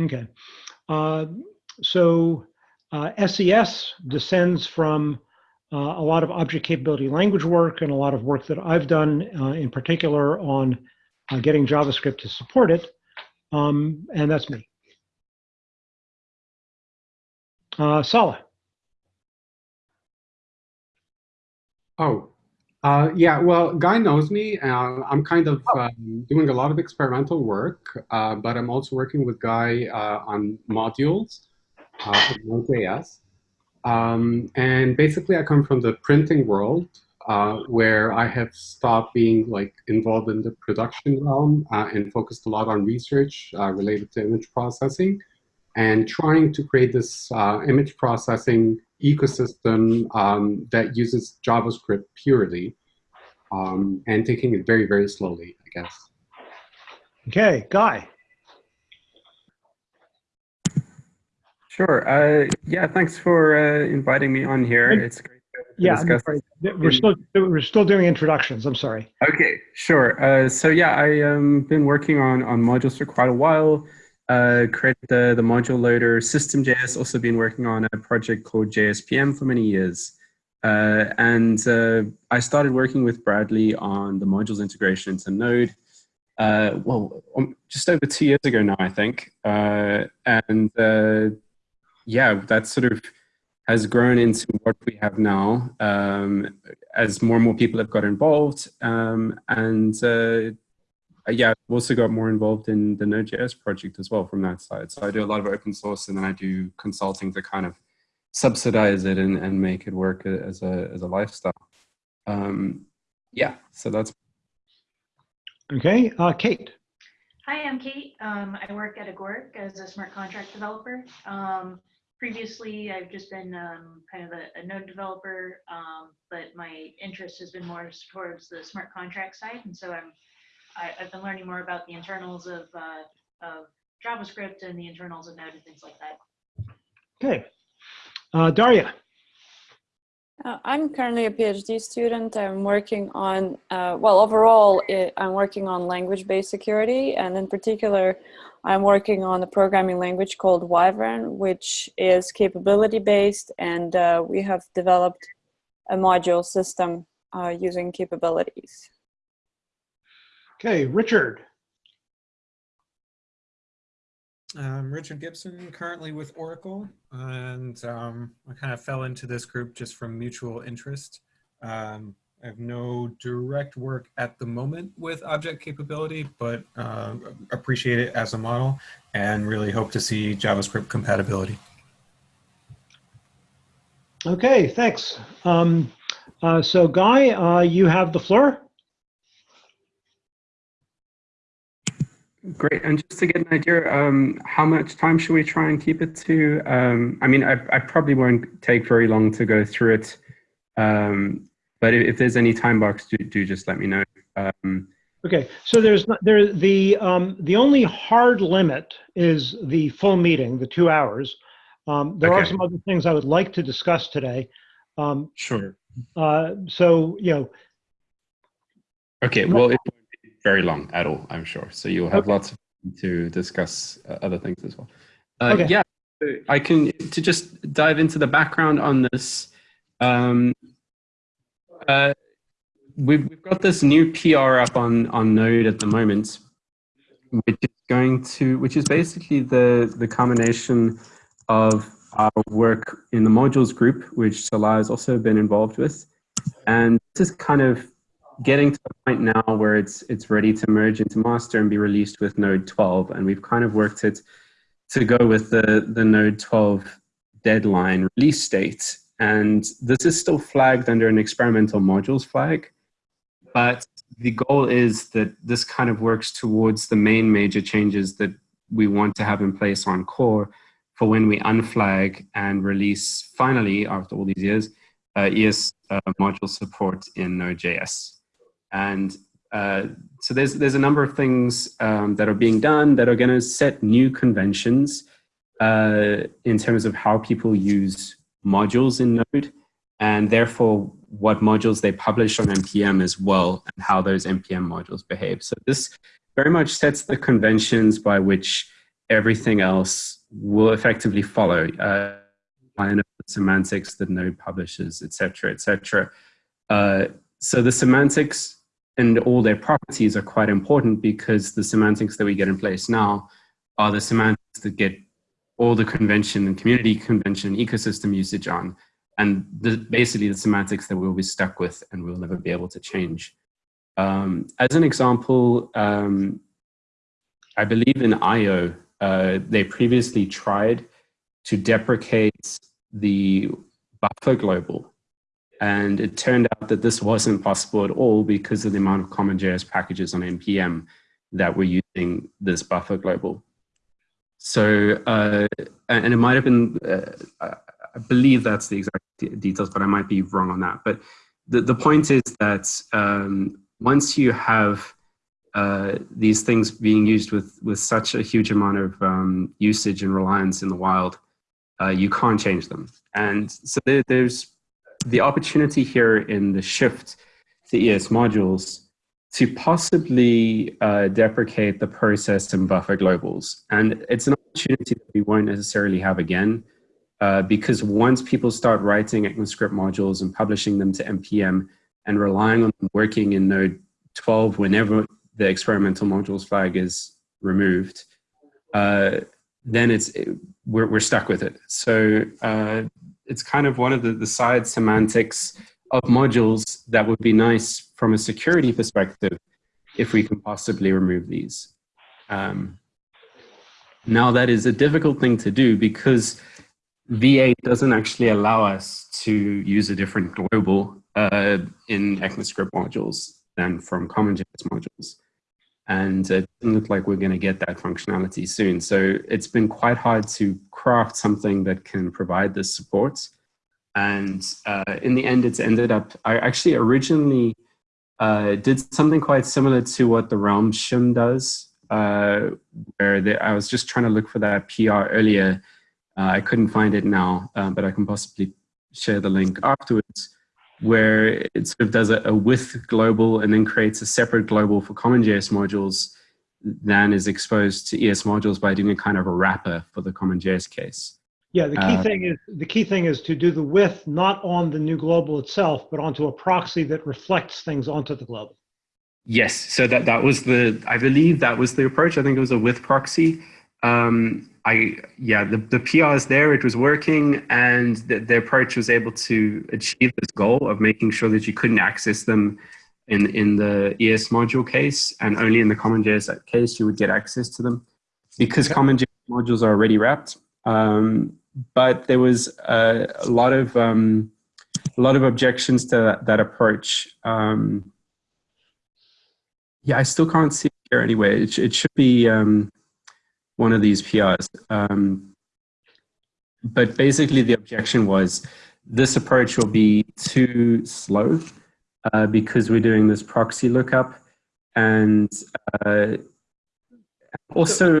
Okay. Uh, so uh, SES descends from uh, a lot of object capability language work and a lot of work that I've done uh, in particular on uh, getting JavaScript to support it. Um, and that's me. Uh, Sala. Oh, uh, yeah, well, Guy knows me. Uh, I'm kind of Oh. um, doing a lot of experimental work, uh, but I'm also working with Guy uh, on modules uh, in Node.js. Um, and basically, I come from the printing world, uh, where I have stopped being like involved in the production realm uh, and focused a lot on research uh, related to image processing and trying to create this uh, image processing ecosystem um, that uses JavaScript purely um, and taking it very, very slowly, I guess. Okay, Guy. Sure. Uh, yeah, thanks for uh, inviting me on here. It's great to Yeah, I'm discuss. sorry. we're still we're still doing introductions. I'm sorry. Okay, sure. Uh, so yeah, I um been working on on modules for quite a while. Uh, created the the module loader SystemJS. Also been working on a project called JSPM for many years. Uh, and uh, I started working with Bradley on the modules integration into Node. Uh, well, um, just over two years ago now, I think. Uh, and uh, yeah, that sort of has grown into what we have now um, as more and more people have got involved. Um, and yeah, I've also got more involved in the Node.js project as well from that side. So I do a lot of open source and then I do consulting to kind of subsidize it and, and make it work as a, as a lifestyle. Um, yeah, so that's Okay, uh, Kate. Hi, I'm Kate. Um, I work at Agoric as a smart contract developer. Um, previously, I've just been um, kind of a, a node developer, um, but my interest has been more towards the smart contract side. And so I'm, I, I've been learning more about the internals of, uh, of JavaScript and the internals of Node and things like that. Okay, uh, Daria. Uh, I'm currently a PhD student. I'm working on, uh, well, overall, i I'm working on language-based security, and in particular, I'm working on a programming language called Wyvern, which is capability-based, and uh, we have developed a module system uh, using capabilities. Okay, Richard. I'm Richard Gibson, currently with Oracle, and um, I kind of fell into this group just from mutual interest. Um, I have no direct work at the moment with object capability, but uh, appreciate it as a model and really hope to see JavaScript compatibility. Okay, thanks. Um, uh, so, Guy, uh, you have the floor. Great. And just to get an idea, um, how much time should we try and keep it to? Um, I mean, I, I, probably won't take very long to go through it. Um, but if, if, there's any time box, do, do just let me know. Um, okay. So there's not, there the um, the only hard limit is the full meeting, the two hours. Um, there Okay. are some other things I would like to discuss today. Um, sure. uh, so you know, Okay. Well, be very long at all, I'm sure. So you'll have Okay. lots of time to discuss uh, other things as well. Uh, Okay. Yeah. I can to just dive into the background on this. Um, uh, we've we've got this new PR up on on Node at the moment, which is going to which is basically the the combination of our work in the modules group, which Salah has also been involved with, and this is kind of getting to the point now where it's it's ready to merge into master and be released with Node 12, and we've kind of worked it to go with the the Node 12 deadline release date. And this is still flagged under an experimental modules flag, but the goal is that this kind of works towards the main major changes that we want to have in place on core for when we unflag and release finally after all these years uh, ES uh, module support in Node.js. And uh, so there's there's a number of things um, that are being done that are going to set new conventions uh, in terms of how people use modules in Node, and therefore what modules they publish on npm as well, and how those npm modules behave. So this very much sets the conventions by which everything else will effectively follow. Uh, line of semantics that Node publishes, et cetera, et cetera. Uh, so the semantics and all their properties are quite important because the semantics that we get in place now are the semantics that get all the convention and community convention ecosystem usage on. And the, basically the semantics that we'll be stuck with and we'll never be able to change. Um, as an example, um, I believe in IO, uh, they previously tried to deprecate the buffer global. And it turned out that this wasn't possible at all because of the amount of CommonJS packages on NPM that were using this buffer global. So, uh, and it might have been, uh, I believe that's the exact details, but I might be wrong on that. But the, the point is that um, once you have uh, these things being used with, with such a huge amount of um, usage and reliance in the wild, uh, you can't change them. And so there, there's the opportunity here in the shift to ES modules to possibly uh, deprecate the process and buffer globals. And it's an opportunity that we won't necessarily have again, uh, because once people start writing ECMAScript modules and publishing them to NPM and relying on them working in Node 12 whenever the experimental modules flag is removed, uh, then it's we're, we're stuck with it. So uh, it's kind of one of the, the side semantics of modules that would be nice from a security perspective if we can possibly remove these. Um, now that is a difficult thing to do because V8 doesn't actually allow us to use a different global uh, in ECMAScript modules than from CommonJS modules. And it doesn't look like we're going to get that functionality soon. So it's been quite hard to craft something that can provide this support. And uh, in the end, it's ended up, I actually originally uh, did something quite similar to what the Realm shim does, uh, where I was just trying to look for that PR earlier. Uh, I couldn't find it now, uh, but I can possibly share the link afterwards where it sort of does a, a with global and then creates a separate global for CommonJS modules than is exposed to ES modules by doing a kind of a wrapper for the CommonJS case. Yeah, the key Uh, thing is the key thing is to do the with not on the new global itself, but onto a proxy that reflects things onto the global. Yes, so that, that was the, I believe that was the approach. I think it was a with proxy. Um, I, yeah, the, the PR is there, it was working, and the, the approach was able to achieve this goal of making sure that you couldn't access them in, in the ES module case, and only in the CommonJS case you would get access to them. Because CommonJS modules are already wrapped, um, but there was a, a lot of um, a lot of objections to that, that approach. Um, yeah, I still can't see it here anyway. It, it should be um, one of these PRs. Um, but basically the objection was this approach will be too slow uh, because we're doing this proxy lookup and uh, also So-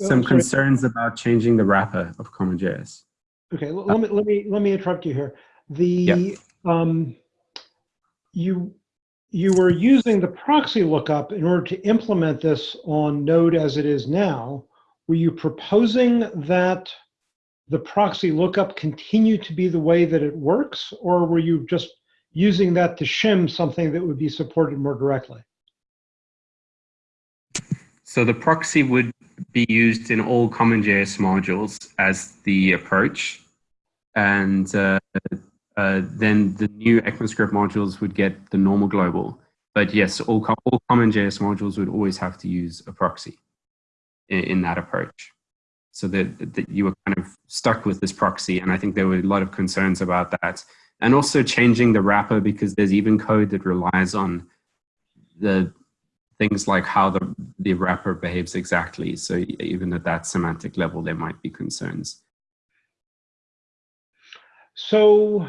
some sorry. concerns about changing the wrapper of CommonJS. Okay, let me, let me, let me interrupt you here. The, um, you, you were using the proxy lookup in order to implement this on Node as it is now. Were you proposing that the proxy lookup continue to be the way that it works? Or were you just using that to shim something that would be supported more directly? So the proxy would be used in all CommonJS modules as the approach. And uh, uh, then the new ECMAScript modules would get the normal global. But yes, all, all CommonJS modules would always have to use a proxy in, in that approach. So that, that you were kind of stuck with this proxy. And I think there were a lot of concerns about that. And also changing the wrapper because there's even code that relies on the things like how the, the wrapper behaves exactly. So even at that semantic level, there might be concerns. So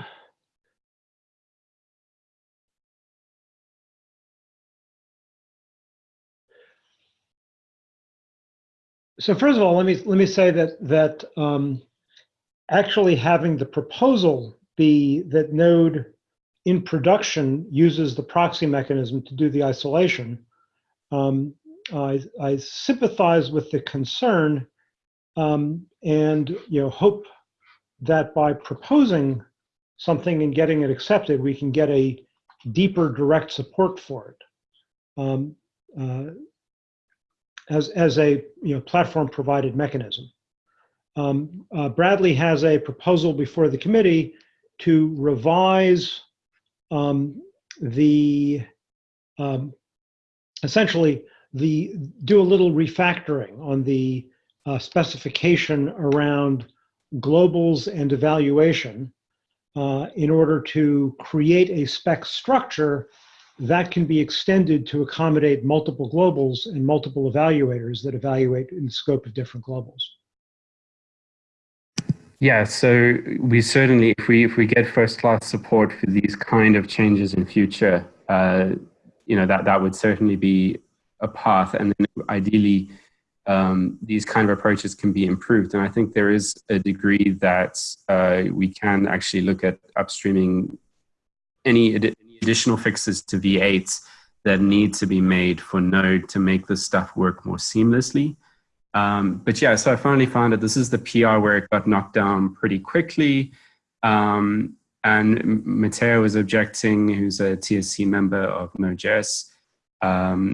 so first of all, let me let me say that that um, actually having the proposal be that Node in production uses the proxy mechanism to do the isolation. Um, I, I sympathize with the concern um, and you know hope that by proposing something and getting it accepted, we can get a deeper direct support for it um, uh, as as a you know platform provided mechanism. Um, uh, Bradley has a proposal before the committee to revise um, the um, essentially the do a little refactoring on the uh, specification around globals and evaluation uh, in order to create a spec structure that can be extended to accommodate multiple globals and multiple evaluators that evaluate in the scope of different globals. Yeah, so we certainly, if we if we get first class support for these kind of changes in future, uh, you know that that would certainly be a path, and then ideally, um, these kind of approaches can be improved. And I think there is a degree that uh, we can actually look at upstreaming any, additional fixes to V8 that need to be made for Node to make this stuff work more seamlessly. Um, but yeah, so I finally found that this is the PR where it got knocked down pretty quickly. Um, and Matteo was objecting, who's a TSC member of Node.js. Um,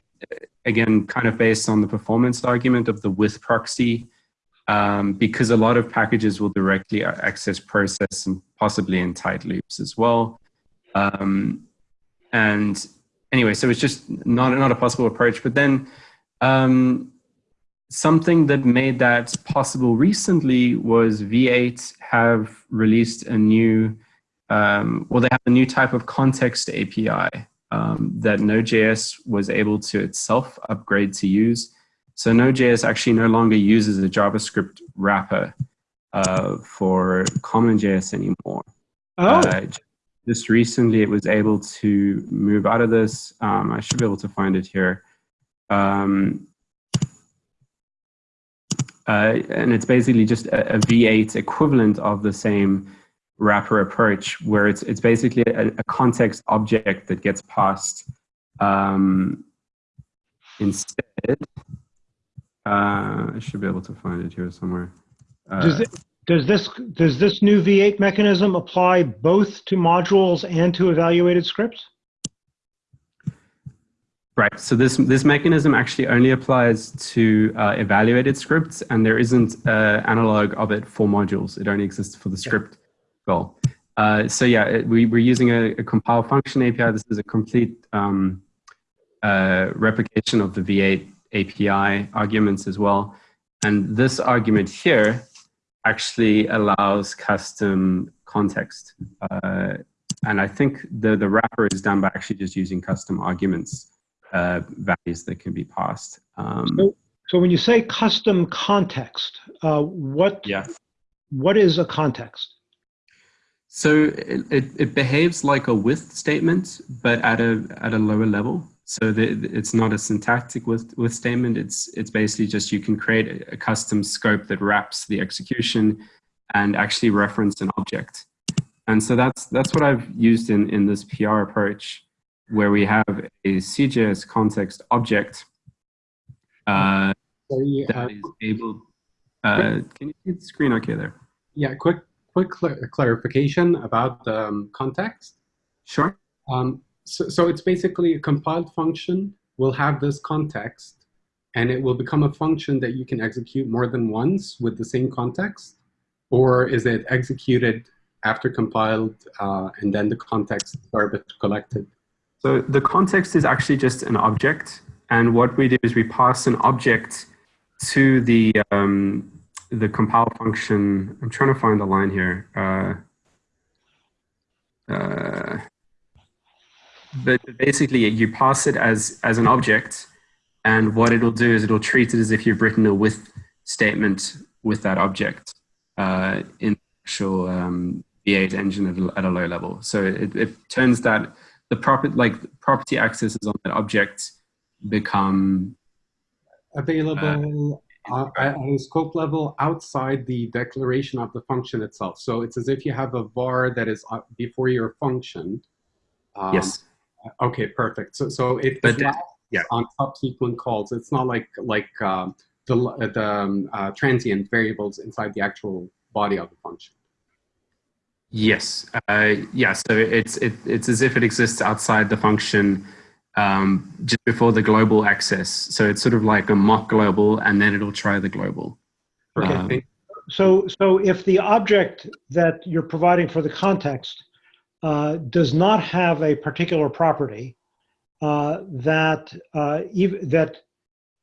again, kind of based on the performance argument of the with proxy, um, because a lot of packages will directly access process and possibly in tight loops as well. Um, and anyway, so it's just not, not a possible approach. But then um, something that made that possible recently was V8 have released a new, um, well, they have a new type of context API um, that Node.js was able to itself upgrade to use. So Node.js actually no longer uses a JavaScript wrapper uh, for CommonJS anymore. Oh, Uh, just recently, it was able to move out of this. Um, I should be able to find it here. Um, uh, and it's basically just a, a V8 equivalent of the same wrapper approach, where it's it's basically a, a context object that gets passed um, instead. Uh, I should be able to find it here somewhere. Uh, does, it, does this does this new V8 mechanism apply both to modules and to evaluated scripts? Right. So this this mechanism actually only applies to uh, evaluated scripts, and there isn't uh, analog of it for modules. It only exists for the script goal. Uh, so yeah, it, we, we're using a, a, compile function API. This is a complete um, uh, replication of the V8 API arguments as well. And this argument here actually allows custom context. Uh, and I think the, the wrapper is done by actually just using custom arguments uh, values that can be passed. Um, so, so, when you say custom context, uh, what yeah. what is a context? So it, it, it, behaves like a with statement, but at a at a lower level. So the, it's not a syntactic with with statement. It's it's basically just you can create a, a custom scope that wraps the execution and actually reference an object. And so that's that's what I've used in in this PR approach where we have a CJS context object uh, Sorry, that uh, is able. Uh, can you see the screen okay there? Yeah, quick quick cl clarification about the um, context. Sure. Um, so, so it's basically a compiled function will have this context, and it will become a function that you can execute more than once with the same context, or is it executed after compiled uh, and then the context garbage collected? So the context is actually just an object. And what we do is we pass an object to the, um, the compile function. I'm trying to find the line here. Uh, uh, but basically, you pass it as, as an object. And what it'll do is it'll treat it as if you've written a with statement with that object uh, in actual um, V8 engine at a, low level. So it, it turns that the property like property accesses on that object become available uh, at a scope level outside the declaration of the function itself. So it's as if you have a var that is uh, before your function. Um, yes. Okay, perfect. So so it but yeah. on subsequent calls. It's not like like um, the, uh, the um, uh, transient variables inside the actual body of the function. Yes. Uh, yeah. So it's it, it's as if it exists outside the function um, just before the global access. So it's sort of like a mock global, and then it'll try the global. Okay. Um, So, so if the object that you're providing for the context uh, does not have a particular property, uh, that uh, that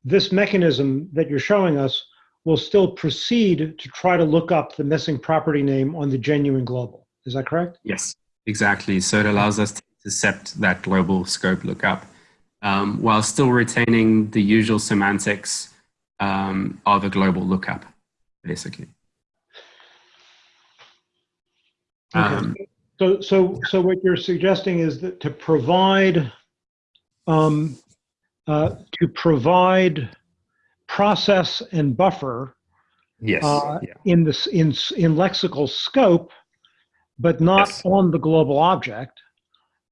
this mechanism that you're showing us will still proceed to try to look up the missing property name on the genuine global. Is that correct? Yes, exactly. So it allows us to intercept that global scope lookup um, while still retaining the usual semantics um, of a global lookup, basically. Okay. Um, So, so, so what you're suggesting is that to provide, um, uh, to provide process and buffer yes. Uh, yeah. in this in in lexical scope, but not Yes. on the global object.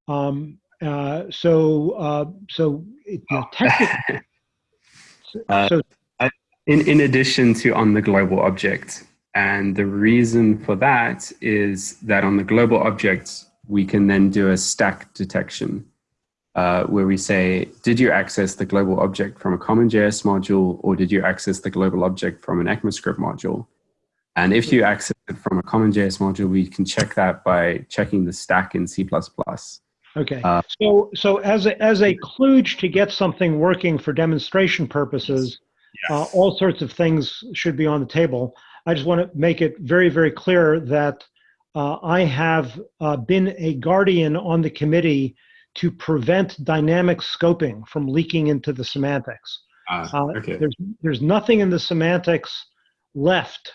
Um, uh, so, uh, so it, you know, technically, Uh, so in, in addition to on the global object. And the reason for that is that on the global object, we can then do a stack detection uh, where we say, did you access the global object from a CommonJS module or did you access the global object from an ECMAScript module? And if you access it from a CommonJS module, we can check that by checking the stack in C++. okay. uh, so, so as a as a kludge to get something working for demonstration purposes, uh, all sorts of things should be on the table. I just want to make it very, very clear that uh, I have uh, been a guardian on the committee to prevent dynamic scoping from leaking into the semantics. Uh, Uh, okay. There's there's nothing in the semantics left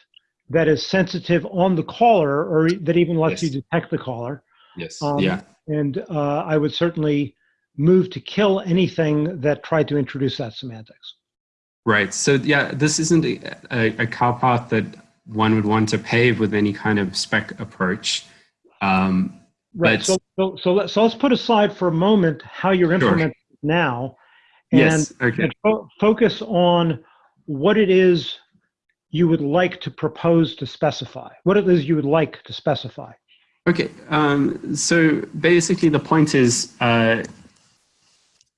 that is sensitive on the caller or that even lets Yes. you detect the caller. Yes. Um, yeah. And uh, I would certainly move to kill anything that tried to introduce that semantics. Right. So yeah, this isn't a, a, a cow path that one would want to pave with any kind of spec approach. Um, Right. So, so, so, let, so let's put aside for a moment how you're implementing it now and, yes. Okay. and fo- focus on what it is you would like to propose to specify, what it is you would like to specify. Okay. Um, so basically, the point is, uh,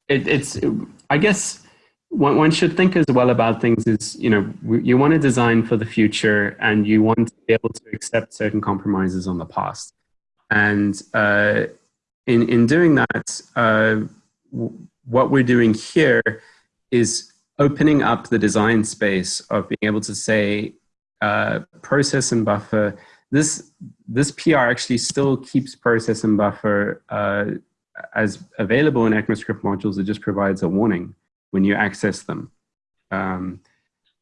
it, it's. I guess one, one should think as well about things is, you know, you want to design for the future, and you want to be able to accept certain compromises on the past. And uh, in in doing that, uh, what we're doing here is opening up the design space of being able to say uh, process and buffer. This this PR actually still keeps process and buffer uh, as available in ECMAScript modules. It just provides a warning when you access them. Um,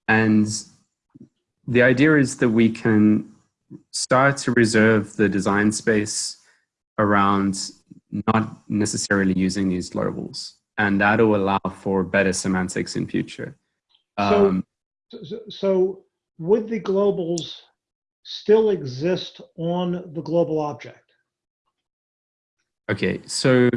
and the idea is that we can start to reserve the design space around not necessarily using these globals. And that will allow for better semantics in future. So- Um, So, so would the globals still exist on the global object? Okay, so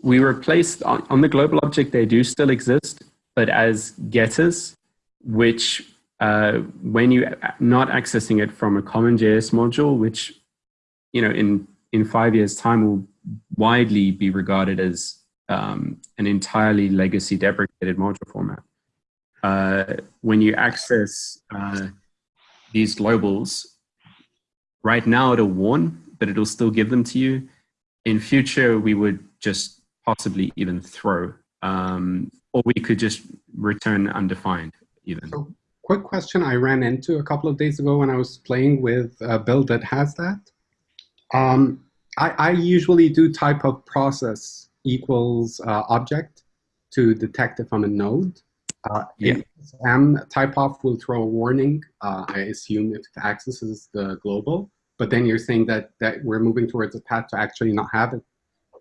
we replaced on, on the global object, they do still exist, but as getters, which uh, when you not accessing it from a CommonJS module, which you know in in five years' time will widely be regarded as um, an entirely legacy deprecated module format. Uh, when you access uh, these globals, right now it'll warn, but it'll still give them to you in future we would just possibly even throw um, or we could just return undefined even So, quick question I ran into a couple of days ago when I was playing with a build that has that. Um, I, I usually do type of process equals uh, object to detect if I'm a node. Uh, Yeah. M typeof will throw a warning. Uh, I assume if it accesses the global, but then you're saying that that we're moving towards a path to actually not have it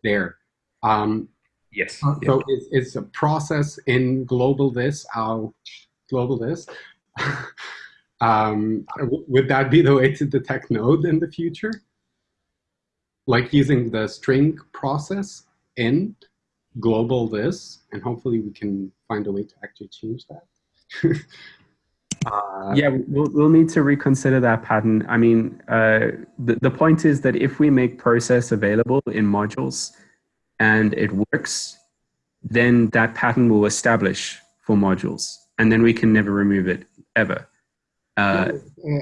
there. Um, yes so it's is a process in globalThis, uh, globalThis? um, would that be the way to detect node in the future? Like using the string process in globalThis, and hopefully we can find a way to actually change that. Uh, Yeah, we'll, we'll need to reconsider that pattern. I mean, uh, the, the point is that if we make process available in modules and it works, then that pattern will establish for modules and then we can never remove it ever. Uh,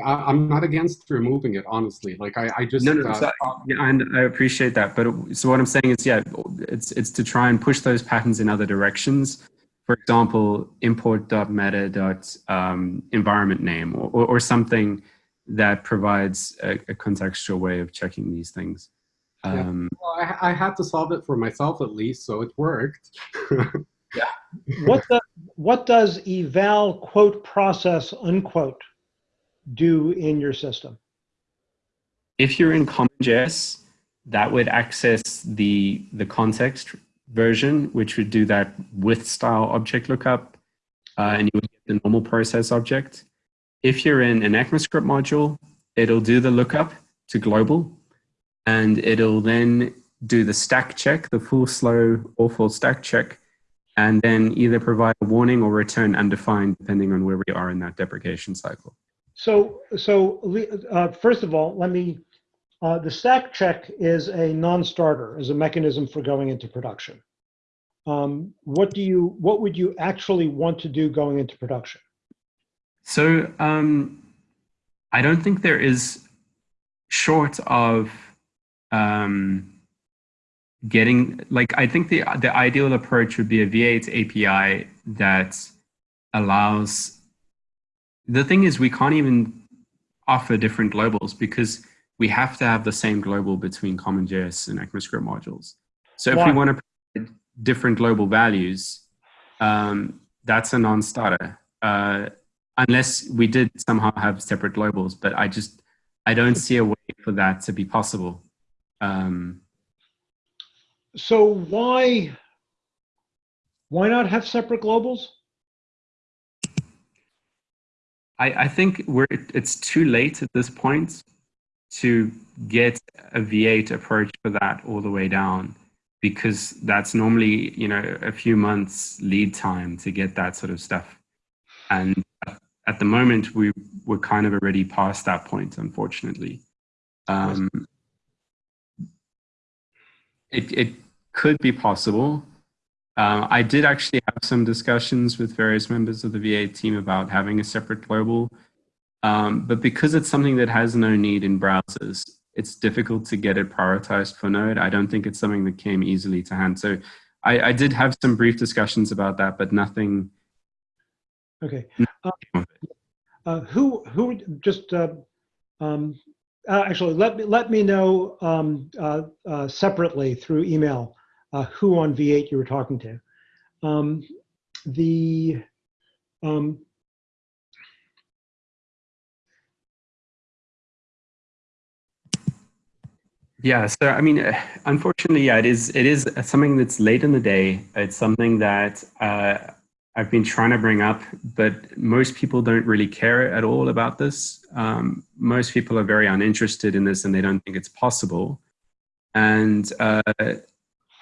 I, I'm not against removing it, honestly. Like I, I just no, no, uh, so, yeah, and I appreciate that. But it- so what I'm saying is, yeah, it's it's to try and push those patterns in other directions. For example, import.meta.environment name or, or, or something that provides a, a contextual way of checking these things. Yeah. Um, well, I, I had to solve it for myself at least, so it worked. yeah. What the, what does eval quote process unquote do in your system? if you're in CommonJS, that would access the the context version, which would do that with style object lookup, uh, and you would get the normal process object. If you're in an ECMAScript module, it'll do the lookup to global, and it'll then do the stack check, the full slow or full stack check, and then either provide a warning or return undefined, depending on where we are in that deprecation cycle. So, so uh, first of all, let me, uh, the stack check is a non-starter, is a mechanism for going into production. Um, what do you, what would you actually want to do going into production? So um, I don't think there is, short of um, getting, like, I think the, the ideal approach would be a V8 API that allows, the thing is we can't even offer different globals because we have to have the same global between CommonJS and ECMAScript modules. So if Why? we want to provide different global values, um, that's a non-starter. Uh, unless we did somehow have separate globals, but I just, I don't see a way for that to be possible. Um, So why, why not have separate globals? I, I think we're, it's too late at this point to get a V8 approach for that all the way down because that's normally, you know, a few months lead time to get that sort of stuff. And at the moment, we, we're kind of already past that point, unfortunately. Um, it, it could be possible. Uh, I did actually have some discussions with various members of the V8 team about having a separate global, um, but because it's something that has no need in browsers, it's difficult to get it prioritized for Node. I don't think it's something that came easily to hand. So I, I did have some brief discussions about that, but nothing. Okay. Uh, uh, who, who, just, uh, um, uh, actually, let me, let me know um, uh, uh, separately through email uh, who on V8 you were talking to. Um, the, um, Yeah, so I mean, unfortunately, yeah, it is. It is something that's late in the day. It's something that uh, I've been trying to bring up, but most people don't really care at all about this. Um, most people are very uninterested in this, and they don't think it's possible. And uh,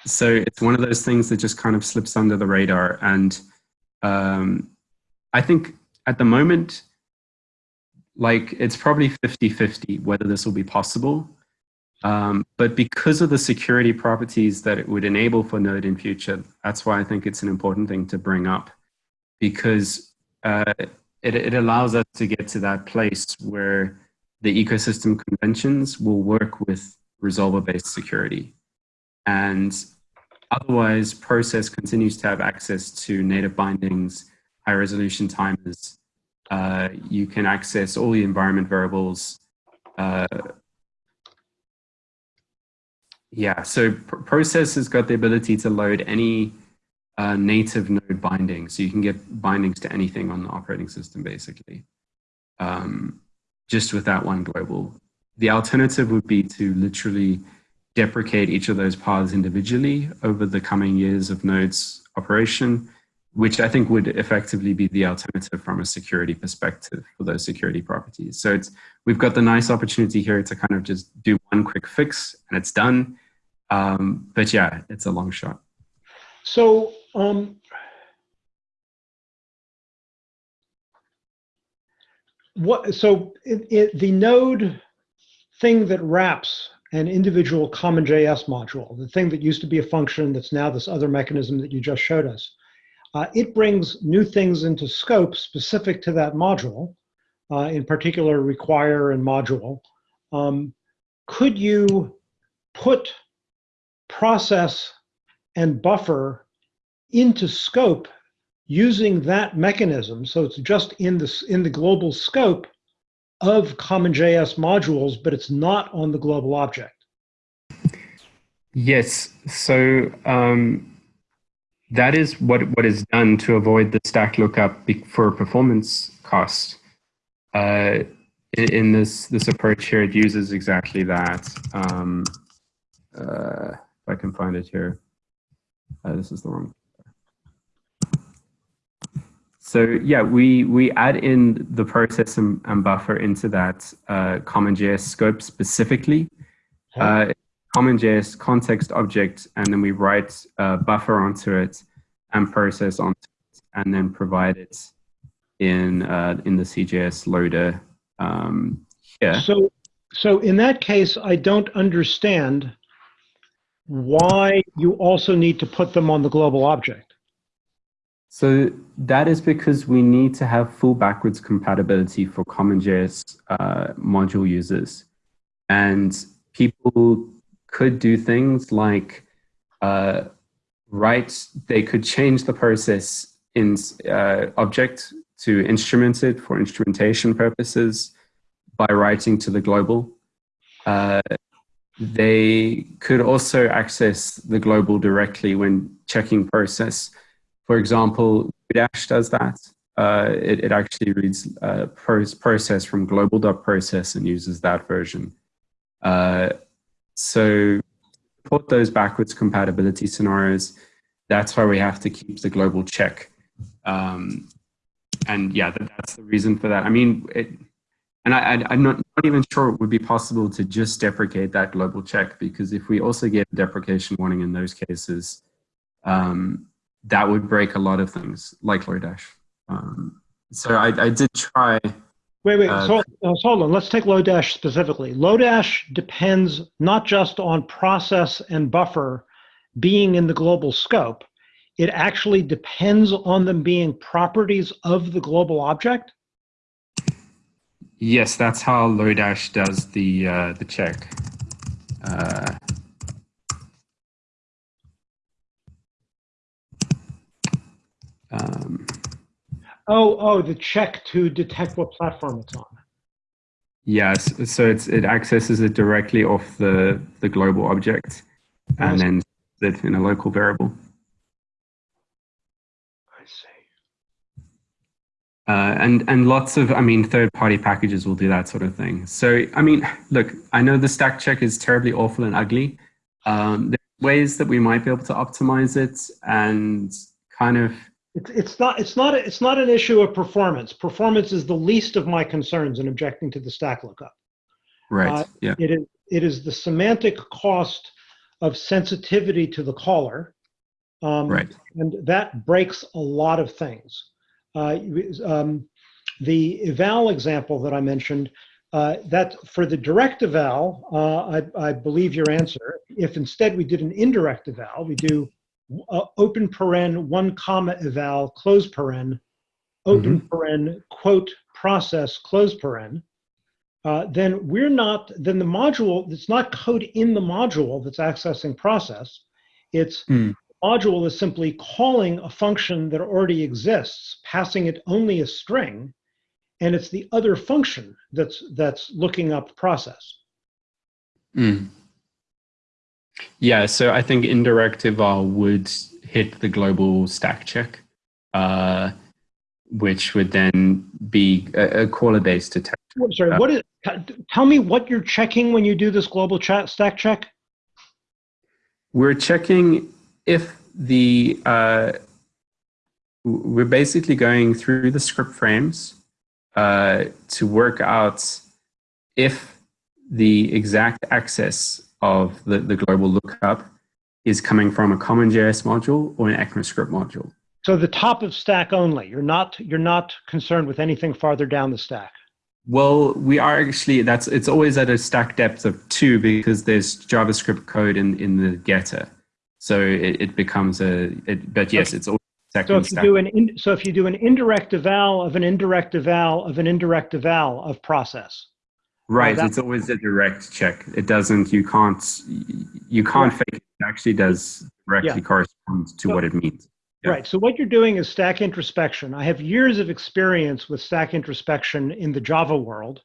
so it's one of those things that just kind of slips under the radar. And um, I think at the moment, like it's probably 50-50 whether this will be possible. Um, but because of the security properties that it would enable for Node in future, that's why I think it's an important thing to bring up because uh, it, it allows us to get to that place where the ecosystem conventions will work with resolver-based security. And otherwise, process continues to have access to native bindings, high resolution timers. Uh, you can access all the environment variables, uh, yeah, so pr Process has got the ability to load any uh, native node binding. So you can get bindings to anything on the operating system, basically, um, just with that one global. The alternative would be to literally deprecate each of those paths individually over the coming years of nodes operation, which I think would effectively be the alternative from a security perspective for those security properties. So it's, we've got the nice opportunity here to kind of just do one quick fix and it's done. Um, but yeah, it's a long shot. So, um, what, so it, it, the node thing that wraps an individual CommonJS module, the thing that used to be a function that's now this other mechanism that you just showed us, uh, it brings new things into scope specific to that module, uh, in particular require and module. Um, could you put process and buffer into scope using that mechanism? So it's just in the, in the global scope of CommonJS modules, but it's not on the global object. Yes. So um, that is what what is done to avoid the stack lookup for performance cost. Uh, in, in this this approach here, it uses exactly that. Um, uh, if I can find it here, uh, this is the wrong. So yeah, we we add in the process and, and buffer into that uh, CommonJS scope specifically. Uh, CommonJS context object, and then we write uh, buffer onto it and process onto it, and then provide it in uh, in the CJS loader um, here. So, so in that case, I don't understand why you also need to put them on the global object. So that is because we need to have full backwards compatibility for CommonJS uh, module users, and people could do things like uh, write, they could change the process in uh, object to instrument it for instrumentation purposes by writing to the global. Uh, they could also access the global directly when checking process. For example, Dash does that. Uh, it, it actually reads uh, process from global.process and uses that version. Uh, so put those backwards compatibility scenarios. That's why we have to keep the global check. Um, and yeah, that, that's the reason for that. I mean, it, and I, am not, not, even sure it would be possible to just deprecate that global check because if we also get a deprecation warning in those cases, um, that would break a lot of things like Lodash. Um, so I, I did try Wait, wait, Uh, so, uh, so hold on. Let's take Lodash specifically. Lodash depends not just on process and buffer being in the global scope. It actually depends on them being properties of the global object. Yes, that's how Lodash does the uh, the check. Uh, um, Oh, oh, the check to detect what platform it's on. yes, so it's, it accesses it directly off the the global object, and then it in a local variable. I see. Uh, and and lots of I mean third party packages will do that sort of thing. So I mean, look, I know the stack check is terribly awful and ugly. Um, there's ways that we might be able to optimize it and kind of It's, it's not, it's not, a- it's not an issue of performance. Performance is the least of my concerns in objecting to the stack lookup. right, Uh, yeah, It is, it is the semantic cost of sensitivity to the caller. Um, right, And that breaks a lot of things. Uh, um, the eval example that I mentioned, uh, that for the direct eval, uh, I, I believe your answer. If instead we did an indirect eval, we do uh, open paren one comma eval close paren, open paren quote process close paren. Uh, then we're not, then the module, it's not code in the module that's accessing process. It's Hmm. module is simply calling a function that already exists, passing it only a string, and it's the other function that's that's looking up process. Mm. Yeah, so I think indirect eval would hit the global stack check, uh, which would then be a, a caller-based attack. What- Sorry, what is? Tell me what you're checking when you do this global chat stack check. We're checking if the uh, we're basically going through the script frames uh, to work out if the exact access of the, the global lookup is coming from a CommonJS module or an ECMAScript module. So the top of stack only. You're not you're not concerned with anything farther down the stack. Well, we are actually, that's, it's always at a stack depth of two because there's JavaScript code in, in the getter. So it, it becomes a, it, but yes, Okay. it's always So if you stack. do an, in- so if you do an indirect eval of an indirect eval of an indirect eval of process. Right, that- it's always a direct check. It doesn't, you can't, you can't Right. fake it. It actually does directly Yeah. correspond to So- what it means. Yeah. Right. So what you're doing is stack introspection. I have years of experience with stack introspection in the Java world.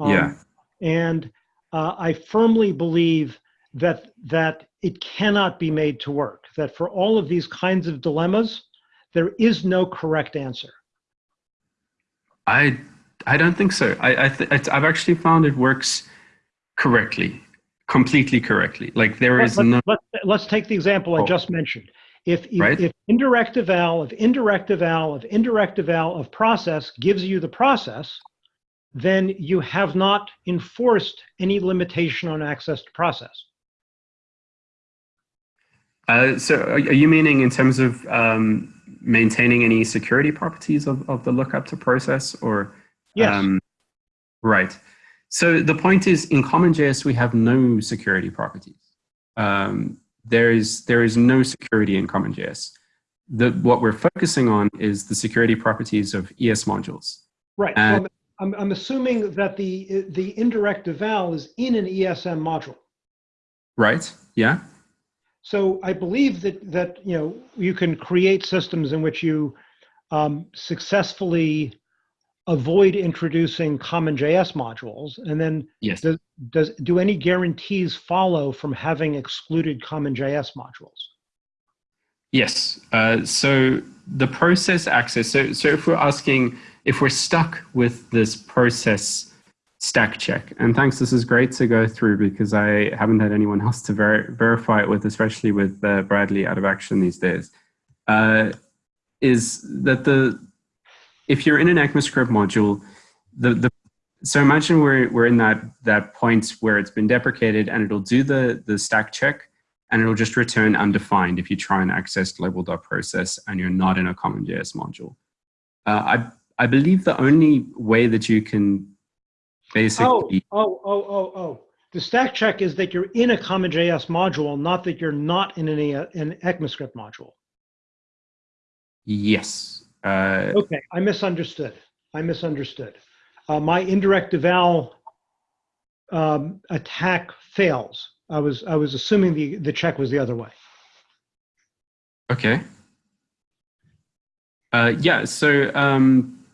Um, Yeah. And uh, I firmly believe that that it cannot be made to work. That for all of these kinds of dilemmas, there is no correct answer. I I don't think so. I, I th- it's, I've actually found it works correctly, completely correctly. Like there is Let- no let, let's take the example I Oh. just mentioned. If, if, Right. if indirect eval of indirect eval of indirect eval of process gives you the process, then you have not enforced any limitation on access to process. Uh, so are, are you meaning in terms of um, maintaining any security properties of, of the lookup to process or? Yes. um, right. So the point is in CommonJS, we have no security properties. Um, there is, there is no security in CommonJS. The, what we're focusing on is the security properties of ES modules. Right. And- I'm, I'm, I'm assuming that the, the indirect eval is in an ESM module. Right? Yeah? So I believe that that you know you can create systems in which you um, successfully avoid introducing CommonJS modules, and then Yes. does, does do any guarantees follow from having excluded CommonJS modules? Yes. Uh, so the process access. So, so if we're asking, if we're stuck with this process stack check, and thanks, this is great to go through because I haven't had anyone else to ver- verify it with, especially with uh, Bradley out of action these days. Uh, is that the if you're in an ECMAScript module, the the so imagine we're we're in that that point where it's been deprecated and it'll do the the stack check and it'll just return undefined if you try and access global.process and you're not in a CommonJS module. Uh, I, I believe the only way that you can basically, oh, oh, oh, oh. oh. The stack check is that you're in a CommonJS module, not that you're not in any an ECMAScript module. yes. Uh, Okay, I misunderstood. I misunderstood. Uh, my indirect eval um, attack fails. I was I was assuming the the check was the other way. okay. Uh, yeah, so um,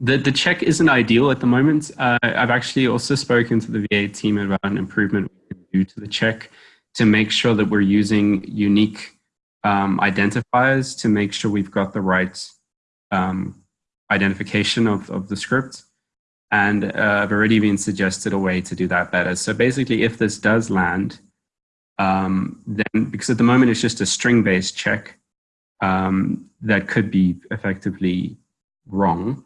the, the check isn't ideal at the moment. Uh, I've actually also spoken to the V8 team about an improvement we can do to the check to make sure that we're using unique um, identifiers to make sure we've got the right um, identification of, of the script. And uh, I've already been suggested a way to do that better. So basically, if this does land, um, then because at the moment it's just a string-based check um, that could be effectively wrong.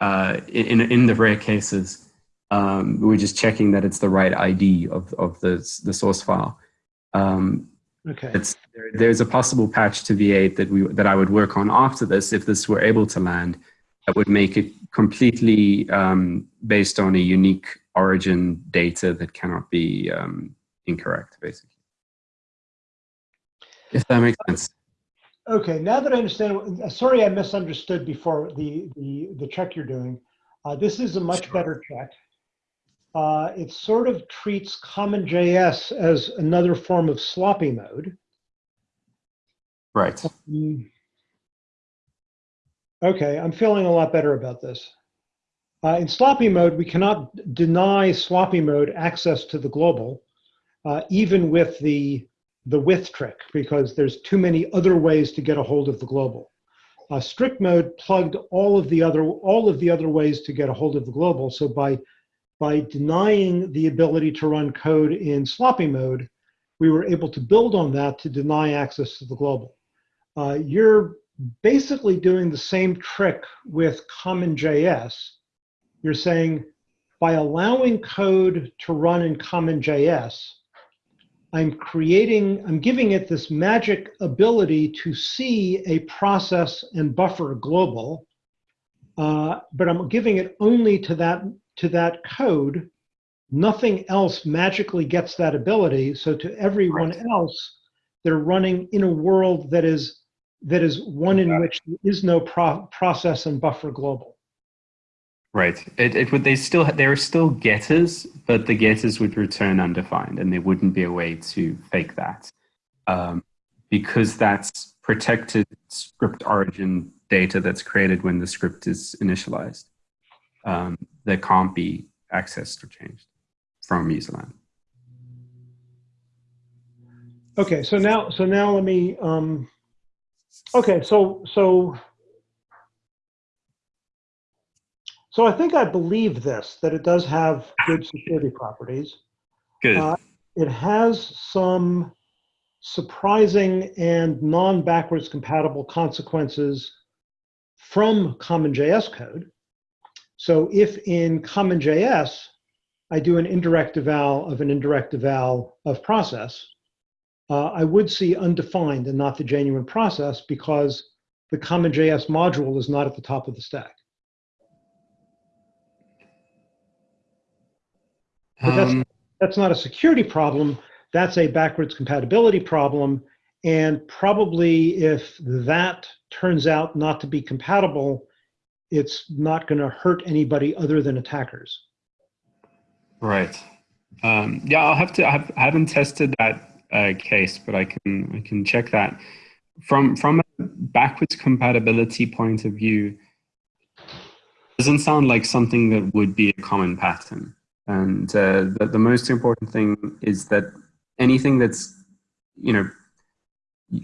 Uh, in, in the rare cases, um, we're just checking that it's the right ID of, of the, the source file. Um, Okay. it's, there, there's a possible patch to V8 that we that I would work on after this if this were able to land that would make it completely um, based on a unique origin data that cannot be um, incorrect, basically. If that makes sense. Okay. Now that I understand, sorry I misunderstood before the the the check you're doing. Uh, this is a much better check. Uh, it sort of treats CommonJS as another form of sloppy mode. Right. Mm. Okay, I'm feeling a lot better about this. Uh, in sloppy mode, we cannot deny sloppy mode access to the global, uh, even with the, the with trick, because there's too many other ways to get a hold of the global. Uh, strict mode plugged all of the other all of the other ways to get a hold of the global. So by by denying the ability to run code in sloppy mode, we were able to build on that to deny access to the global. Uh, you're basically doing the same trick with CommonJS. You're saying by allowing code to run in CommonJS, I'm creating, I'm giving it this magic ability to see a process and buffer global uh, but I'm giving it only to that to that code. Nothing else magically gets that ability. So to everyone Right. else, they're running in a world that is that is one in which there is no pro- process and buffer global. Right. It, it would. They still. There are still getters, but the getters would return undefined, and there wouldn't be a way to fake that, um, because that's protected script origin data that's created when the script is initialized. Um, that can't be accessed or changed from userland. Okay, so now so now let me um okay, so so so I think I believe this that it does have good security properties. Good. Uh, It has some surprising and non-backwards compatible consequences from CommonJS code. So if in CommonJS I do an indirect eval of an indirect eval of process, uh, I would see undefined and not the genuine process because the CommonJS module is not at the top of the stack. But that's, Um, that's not a security problem. That's a backwards compatibility problem. And probably if that turns out not to be compatible, it's not going to hurt anybody other than attackers. Right. Um, yeah, I'll have to. I, have, I haven't tested that uh, case, but I can. I can check that. From from a backwards compatibility point of view, doesn't sound like something that would be a common pattern. And uh, the, the most important thing is that anything that's, you know,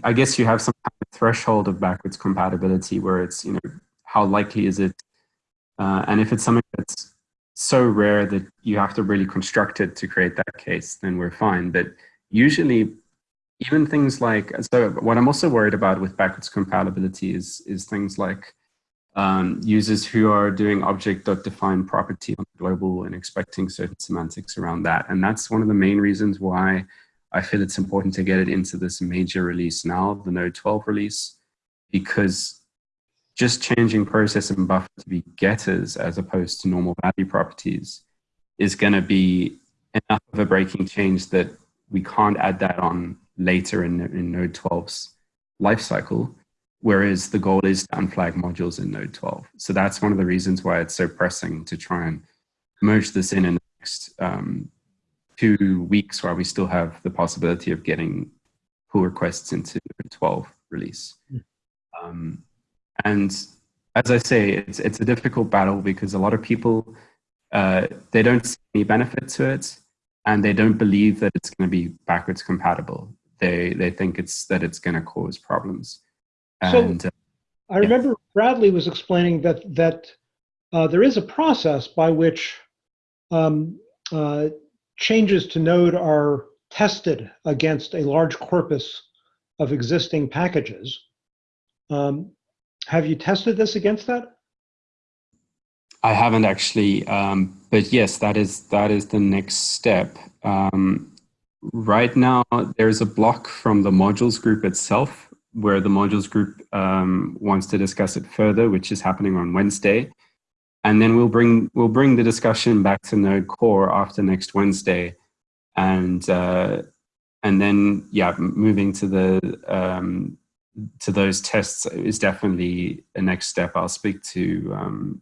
I guess you have some kind of threshold of backwards compatibility where it's, you know, how likely is it, uh, and if it's something that's so rare that you have to really construct it to create that case, then we're fine. But usually, even things like so, what I'm also worried about with backwards compatibility is is things like um, users who are doing object.define property on global and expecting certain semantics around that, and that's one of the main reasons why I feel it's important to get it into this major release now, the Node 12 release, because just changing process and buffer to be getters as opposed to normal value properties is going to be enough of a breaking change that we can't add that on later in, in Node 12's lifecycle, whereas the goal is to unflag modules in Node 12. So that's one of the reasons why it's so pressing to try and merge this in in the next um, two weeks while we still have the possibility of getting pull requests into Node 12 release. Um, and as I say, it's it's a difficult battle because a lot of people uh, they don't see any benefit to it, and they don't believe that it's going to be backwards compatible. They they think it's that it's going to cause problems. So- uh, I remember Bradley was explaining that that uh, there is a process by which um, uh, changes to Node are tested against a large corpus of existing packages. Um, have you tested this against that? I haven't actually, um, but yes, that is that is the next step. Um, right now, there's a block from the modules group itself where the modules group um, wants to discuss it further, which is happening on Wednesday, and then we'll bring we'll bring the discussion back to Node Core after next Wednesday, and uh, and then yeah, moving to the um, to those tests is definitely a next step. I'll speak to um,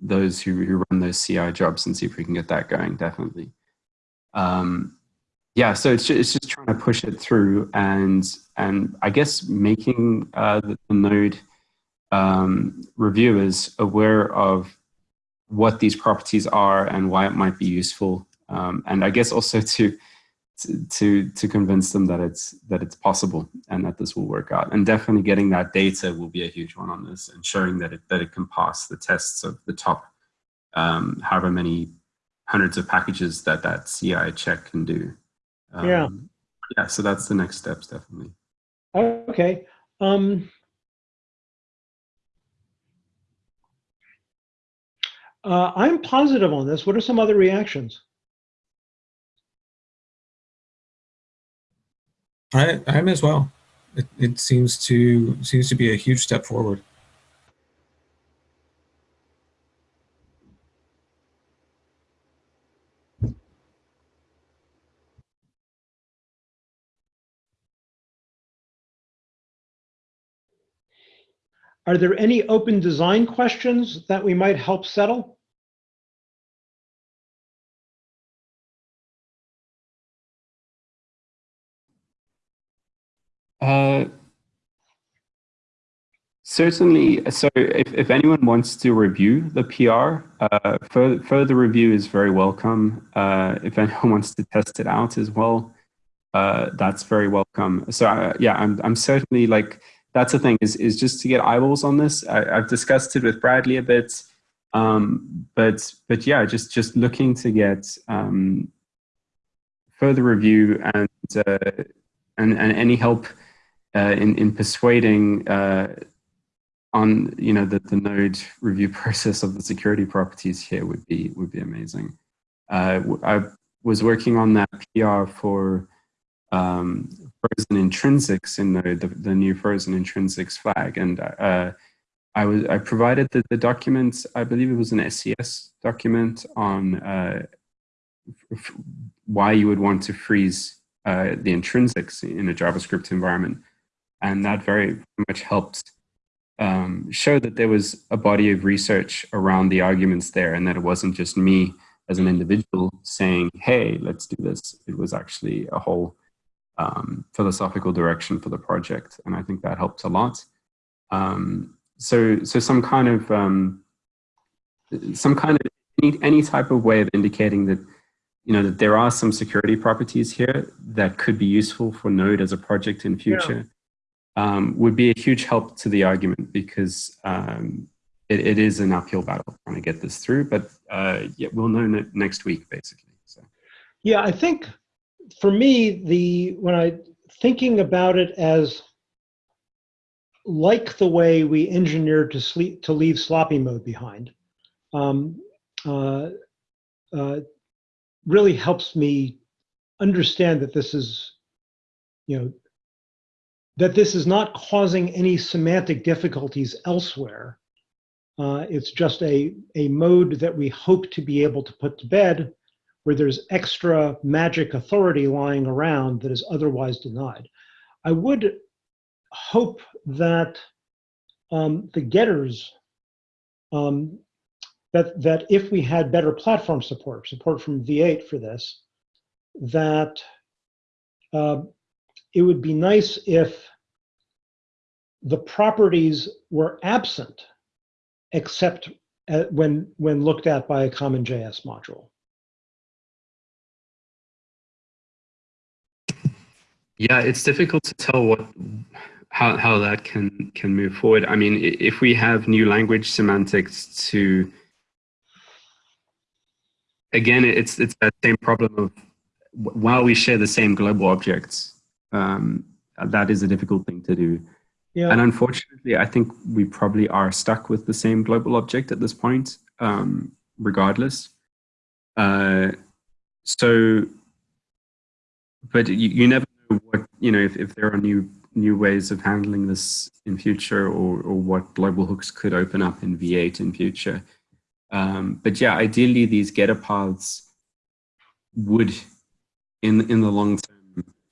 those who, who run those CI jobs and see if we can get that going, definitely. Um, yeah, so it's just, it's just trying to push it through and, and I guess making uh, the, the node um, reviewers aware of what these properties are and why it might be useful. Um, and I guess also to, to to convince them that it's that it's possible and that this will work out and definitely getting that data will be a huge one on this ensuring that it that it can pass the tests of the top um, however many hundreds of packages that that CI check can do um, Yeah. yeah so that's the next steps definitely Okay. Um, uh, I'm positive on this. What are some other reactions? I, I'm as well. It, it seems to seems to be a huge step forward. Are there any open design questions that we might help settle? Uh, certainly. So, if, if anyone wants to review the PR, uh, further, further review is very welcome. Uh, if anyone wants to test it out as well, uh, that's very welcome. So, uh, yeah, I'm, I'm certainly like, that's the thing is, is just to get eyeballs on this. I, I've discussed it with Bradley a bit. Um, but, but yeah, just, just looking to get um, further review and, uh, and, and any help in, in persuading uh, on you know the, the node review process of the security properties here would be would be amazing. Uh, I was working on that PR for um, frozen intrinsics in Node, the, the new frozen intrinsics flag, and uh, I was I provided the, the document. I believe it was an SES document on uh, why you would want to freeze uh, the intrinsics in a JavaScript environment and that very much helped um, show that there was a body of research around the arguments there and that it wasn't just me as an individual saying, hey, let's do this. It was actually a whole um, philosophical direction for the project. And I think that helped a lot. Um, so, so some kind of, um, some kind of any, any type of way of indicating that, you know, that there are some security properties here that could be useful for Node as a project in future um, would be a huge help to the argument because um, it, it is an uphill battle trying to get this through. But uh, yeah, we'll know next week, basically. So. Yeah, I think for me, the when I thinking about it as like the way we engineered to sleep to leave sloppy mode behind, um, uh, uh, really helps me understand that this is, you know, that this is not causing any semantic difficulties elsewhere. Uh, it's just a, a mode that we hope to be able to put to bed where there's extra magic authority lying around that is otherwise denied. I would hope that um, the getters, um, that, that if we had better platform support, support from V8 for this, that uh, it would be nice if the properties were absent except at, when, when looked at by a CommonJS module. Yeah, it's difficult to tell what how how that can can move forward. I mean, if we have new language semantics to again, it's it's that same problem of while we share the same global objects, um, that is a difficult thing to do. Yeah. And unfortunately, I think we probably are stuck with the same global object at this point, um, regardless. Uh, so, but you, you never know what, you know, if, if there are new new ways of handling this in future or, or what global hooks could open up in V8 in future. Um, but yeah, ideally these getter paths would, in, in the long term,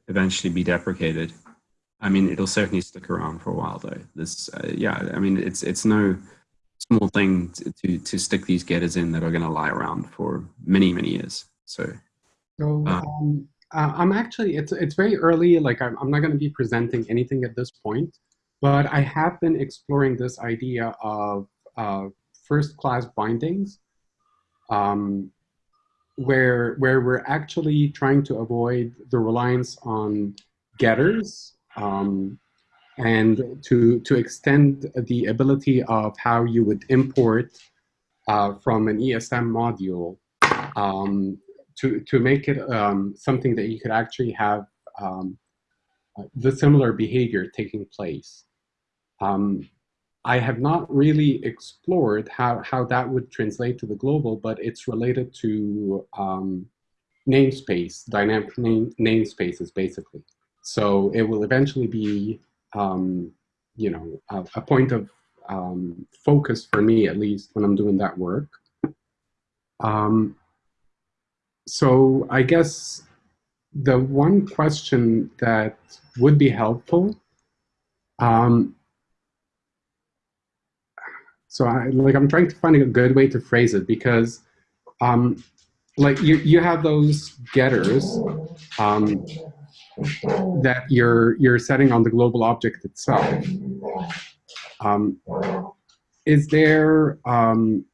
eventually be deprecated. I mean, it'll certainly stick around for a while, though. This, uh, yeah, I mean, it's it's no small thing to, to, to stick these getters in that are going to lie around for many many years. So, so uh, um, uh, I'm actually it's it's very early. Like I'm I'm not going to be presenting anything at this point, but I have been exploring this idea of uh, first class bindings, um, where where we're actually trying to avoid the reliance on getters um, and to, to extend the ability of how you would import uh, from an ESM module um, to, to make it um, something that you could actually have um, the similar behavior taking place. Um, I have not really explored how, how that would translate to the global, but it's related to um, namespace, dynamic name, namespaces, basically. So it will eventually be, um, you know, a, a point of um, focus for me, at least when I'm doing that work. Um, so I guess the one question that would be helpful um, So I like I'm trying to find a good way to phrase it because um, like you you have those getters um, that you're you're setting on the global object itself. Um, is there um,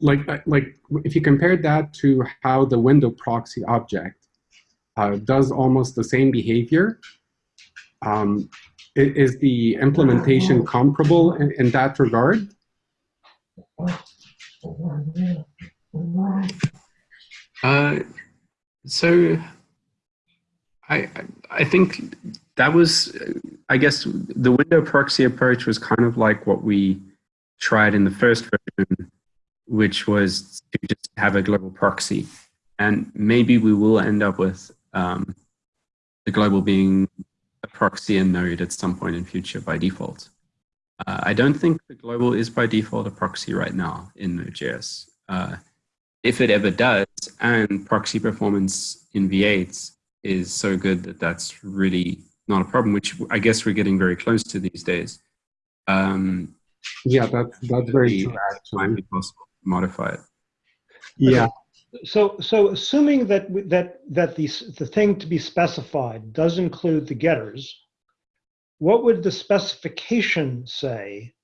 like like if you compared that to how the window proxy object uh, does almost the same behavior, um, is the implementation comparable in, in that regard? Uh, so I, I- I think that was, uh, I guess the window proxy approach was kind of like what we tried in the first version, which was to just have a global proxy. And maybe we will end up with um, the global being a proxy and node at some point in future by default. Uh, I don't think the global is by default a proxy right now in Node.js. Uh, if it ever does, and proxy performance in V8 is so good that that's really not a problem, which I guess we're getting very close to these days. Um, Yeah, that's that's very true. might be possible to modify it. yeah. So, so assuming that that that the the thing to be specified does include the getters, what would the specification say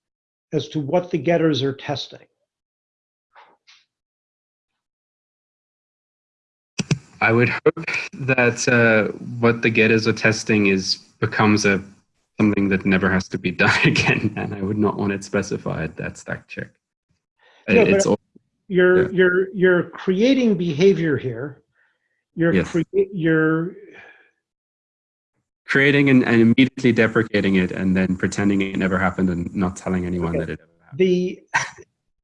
as to what the getters are testing? I would hope that uh, what the getters are testing is becomes a something that never has to be done again, and I would not want it specified. That stack check. Yeah, it's all, You're Yeah. you're you're creating behavior here. You're Yes. crea- you're creating and, and immediately deprecating it, and then pretending it never happened and not telling anyone Okay. that it ever happened. the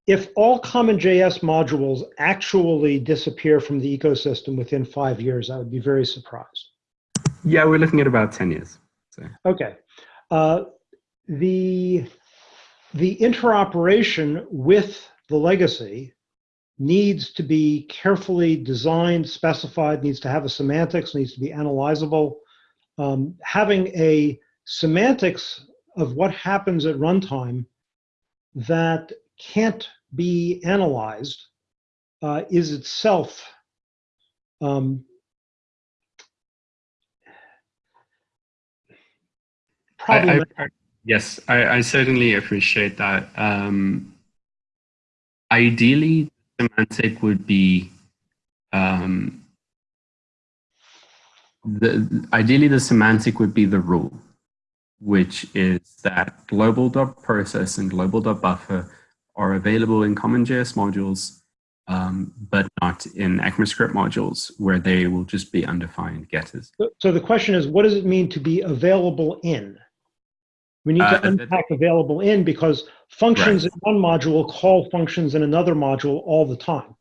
if all CommonJS modules actually disappear from the ecosystem within five years, I would be very surprised. Yeah, we're looking at about ten years. Okay. Uh, the the interoperation with the legacy needs to be carefully designed, specified, needs to have a semantics, needs to be analyzable. Um, having a semantics of what happens at runtime that can't be analyzed uh, is itself um, I, problematic. I, yes, I, I certainly appreciate that. Um, ideally, semantic would be um, the ideally the semantic would be the rule, which is that global dot process and global dot buffer are available in CommonJS modules, um, but not in ECMAScript modules, where they will just be undefined getters. So the question is, what does it mean to be available in? We need Uh, to that- unpack available in because functions in one module call functions in another module all the time.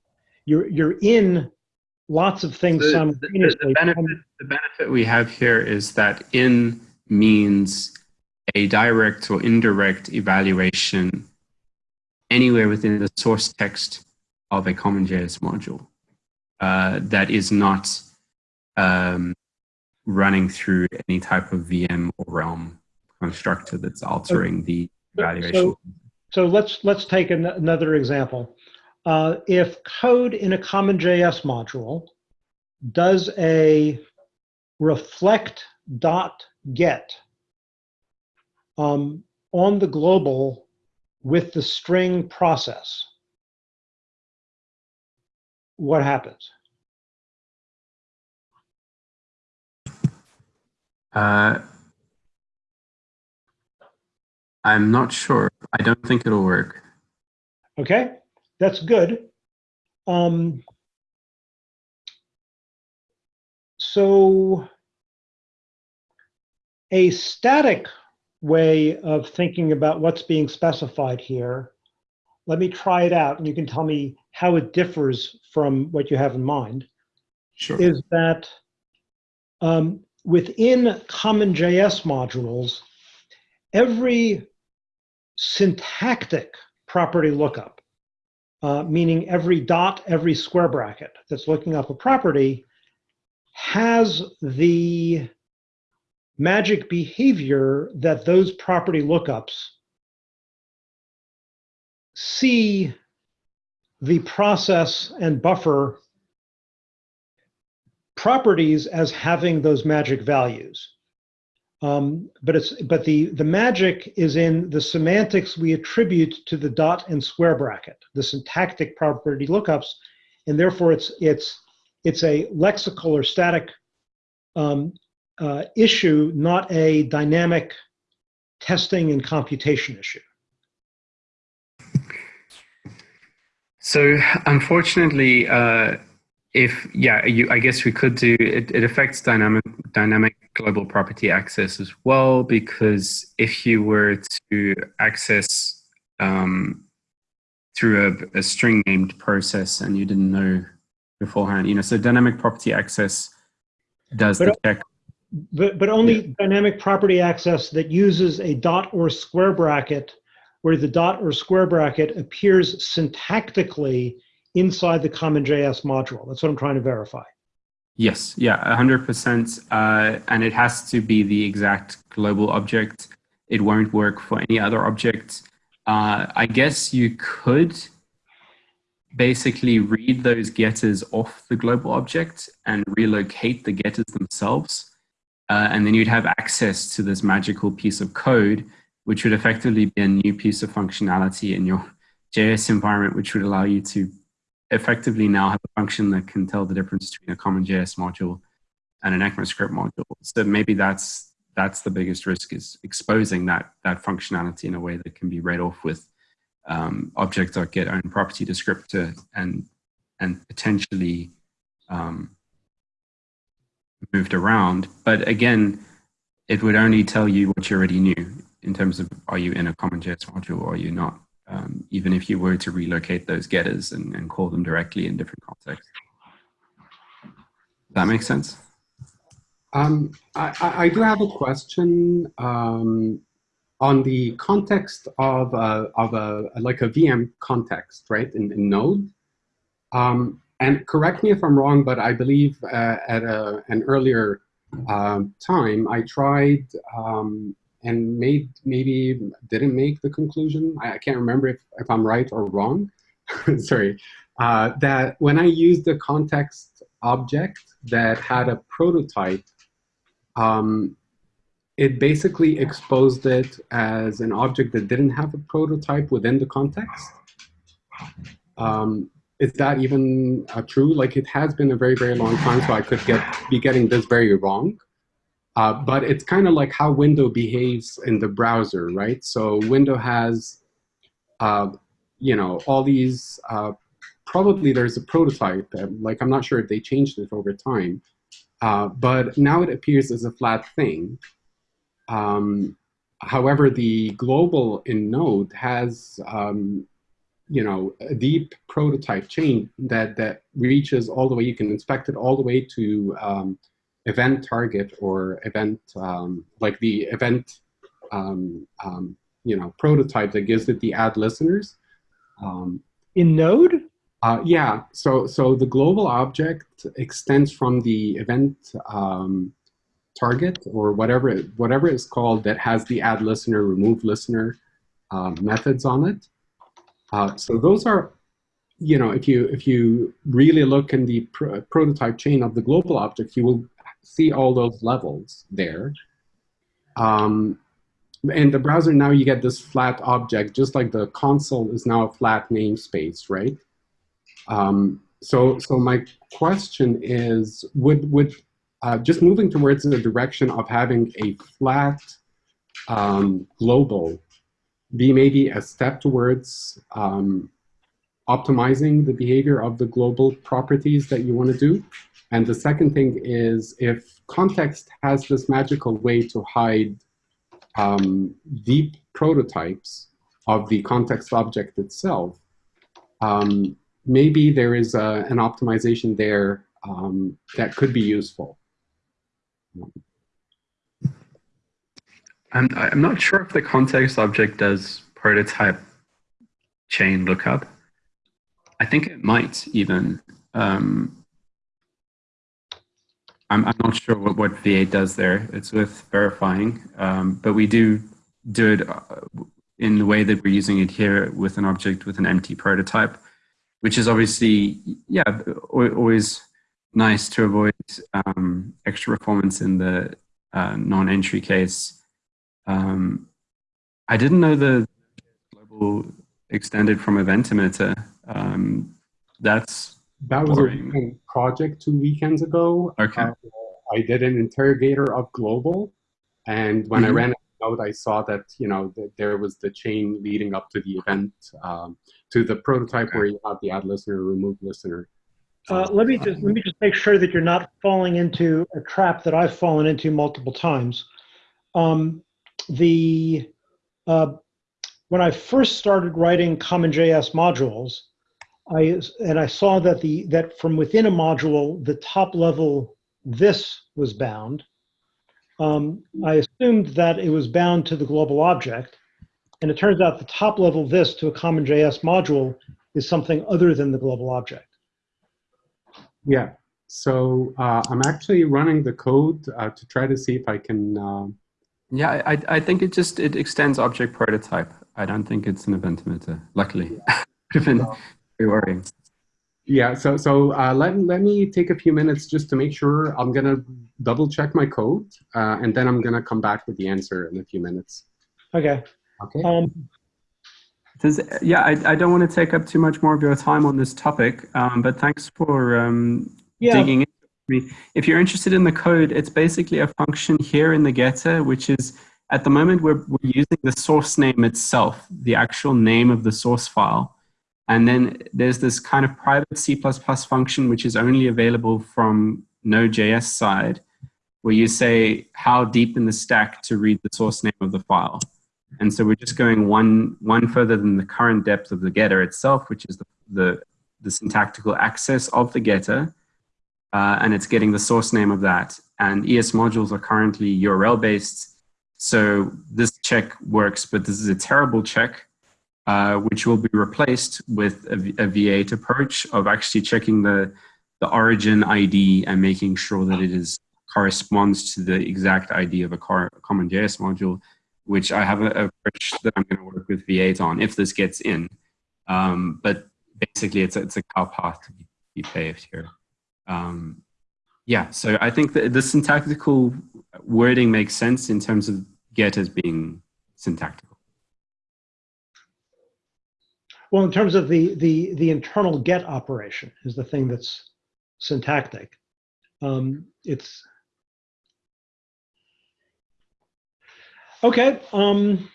You're, you're in lots of things The- the- simultaneously. The, benefit, the benefit we have here is that in means a direct or indirect evaluation anywhere within the source text of a CommonJS module uh, that is not um, running through any type of VM or Realm constructor that's altering the evaluation. So, so let's, let's take an, another example. Uh, if code in a CommonJS module does a reflect dot get um, on the global with the string process, what happens? Uh, I'm not sure. I don't think it'll work. Okay, that's good. Um, so a static way of thinking about what's being specified here, let me try it out and you can tell me how it differs from what you have in mind, Sure. is that um, within CommonJS modules, every syntactic property lookup, uh, meaning every dot, every square bracket that's looking up a property, has the magic behavior that those property lookups see the process and buffer properties as having those magic values. Um, but it's but the the magic is in the semantics we attribute to the dot and square bracket, the syntactic property lookups, and therefore it's it's it's a lexical or static um, uh, issue, not a dynamic testing and computation issue. So unfortunately, uh, if yeah, you, I guess we could do it. It affects dynamic dynamic global property access as well because if you were to access um, through a, a string named process and you didn't know beforehand, you know, so dynamic property access does But, the check. But, but only dynamic property access that uses a dot or square bracket where the dot or square bracket appears syntactically inside the CommonJS module. That's what I'm trying to verify. Yes, yeah, 100%. Uh, and it has to be the exact global object. It won't work for any other object. Uh, I guess you could basically read those getters off the global object and relocate the getters themselves. Uh, and then you'd have access to this magical piece of code, which would effectively be a new piece of functionality in your JS environment, which would allow you to effectively now have a function that can tell the difference between a CommonJS module and an ECMAScript module. So maybe that's that's the biggest risk is exposing that that functionality in a way that can be read off with um, object.get own property descriptor and and potentially um, moved around. But again, it would only tell you what you already knew in terms of are you in a CommonJS module or are you not, um, even if you were to relocate those getters and, and call them directly in different contexts. That make sense? Um, I, I do have a question um, on the context of a, of a like a VM context, right? In, in Node, um, and correct me if I'm wrong, but I believe uh, at a, an earlier um, time I tried um, and made maybe didn't make the conclusion. I, I can't remember if, if I'm right or wrong. Sorry, uh, that when I used the context object that had a prototype um, it basically exposed it as an object that didn't have a prototype within the context. Um, is that even uh, true? Like it has been a very, very long time, so I could get be getting this very wrong. Uh, but it's kind of like how Window behaves in the browser, right? So Window has, uh, you know, all these, uh, probably there's a prototype, like I'm not sure if they changed it over time, uh, but now it appears as a flat thing. Um, however, the global in Node has, um, you know, a deep prototype chain that, that reaches all the way, you can inspect it all the way to um, event target or event, um, like the event, um, um, you know, prototype that gives it the add listeners. in Node? Uh, yeah, so so the global object extends from the event um, target or whatever whatever it's called that has the add listener, remove listener uh, methods on it. Uh, so those are, you know, if you if you really look in the pr prototype chain of the global object, you will see all those levels there. Um, in the browser now you get this flat object, just like the console is now a flat namespace, right? Um, so, so my question is, would, would uh, just moving towards the direction of having a flat um, global be maybe a step towards um, optimizing the behavior of the global properties that you want to do? And the second thing is if context has this magical way to hide um, deep prototypes of the context object itself, um, maybe there is a, an optimization there um, that could be useful. I'm, I'm not sure if the context object does prototype chain lookup. I think it might even. Um, I'm, I'm not sure what, what V8 does there. It's with verifying, um, but we do do it uh, in the way that we're using it here with an object with an empty prototype, which is obviously, yeah, always nice to avoid um, extra performance in the uh, non-entry case. Um, I didn't know the global extended from event emitter. Um, that's That was Boring. a project two weekends ago. Okay. Uh, I did an interrogator of global, and when I Mhm. ran it out, I saw that you know that there was the chain leading up to the event, um, to the prototype where you have the add listener, remove listener. Uh, let me just let me just make sure that you're not falling into a trap that I've fallen into multiple times. Um, the uh, when I first started writing CommonJS modules, I and I saw that the that from within a module the top level this was bound. Um, I assumed that it was bound to the global object, and it turns out the top level this to a CommonJS module is something other than the global object. Yeah. So uh, I'm actually running the code uh, to try to see if I can. um Yeah, I, I think it just it extends object prototype. I don't think it's an event emitter. Luckily, would have been very worrying. Yeah, so so uh, let let me take a few minutes just to make sure. I'm gonna double check my code, uh, and then I'm gonna come back with the answer in a few minutes. Okay. Okay. Um, Does, yeah, I, I don't want to take up too much more of your time on this topic, um, but thanks for um, yeah. digging into me. If you're interested in the code, it's basically a function here in the getter, which is at the moment we're, we're using the source name itself, the actual name of the source file. And then there's this kind of private C++ function, which is only available from Node.js side, where you say how deep in the stack to read the source name of the file. And so we're just going one, one further than the current depth of the getter itself, which is the, the, the syntactical access of the getter. Uh, and it's getting the source name of that. And ES modules are currently URL based. So this check works, but this is a terrible check, uh, which will be replaced with a, a V8 approach of actually checking the, the origin ID and making sure that it is corresponds to the exact ID of a, car, CommonJS module, which I have a, a approach that I'm going to work with V8 on if this gets in. Um, but basically, it's a, it's a cow path to be, paved here. Um, yeah, so I think that the syntactical wording makes sense in terms of get as being syntactical. Well, in terms of the, the, the internal get operation is the thing that's syntactic. Um, it's, okay, um,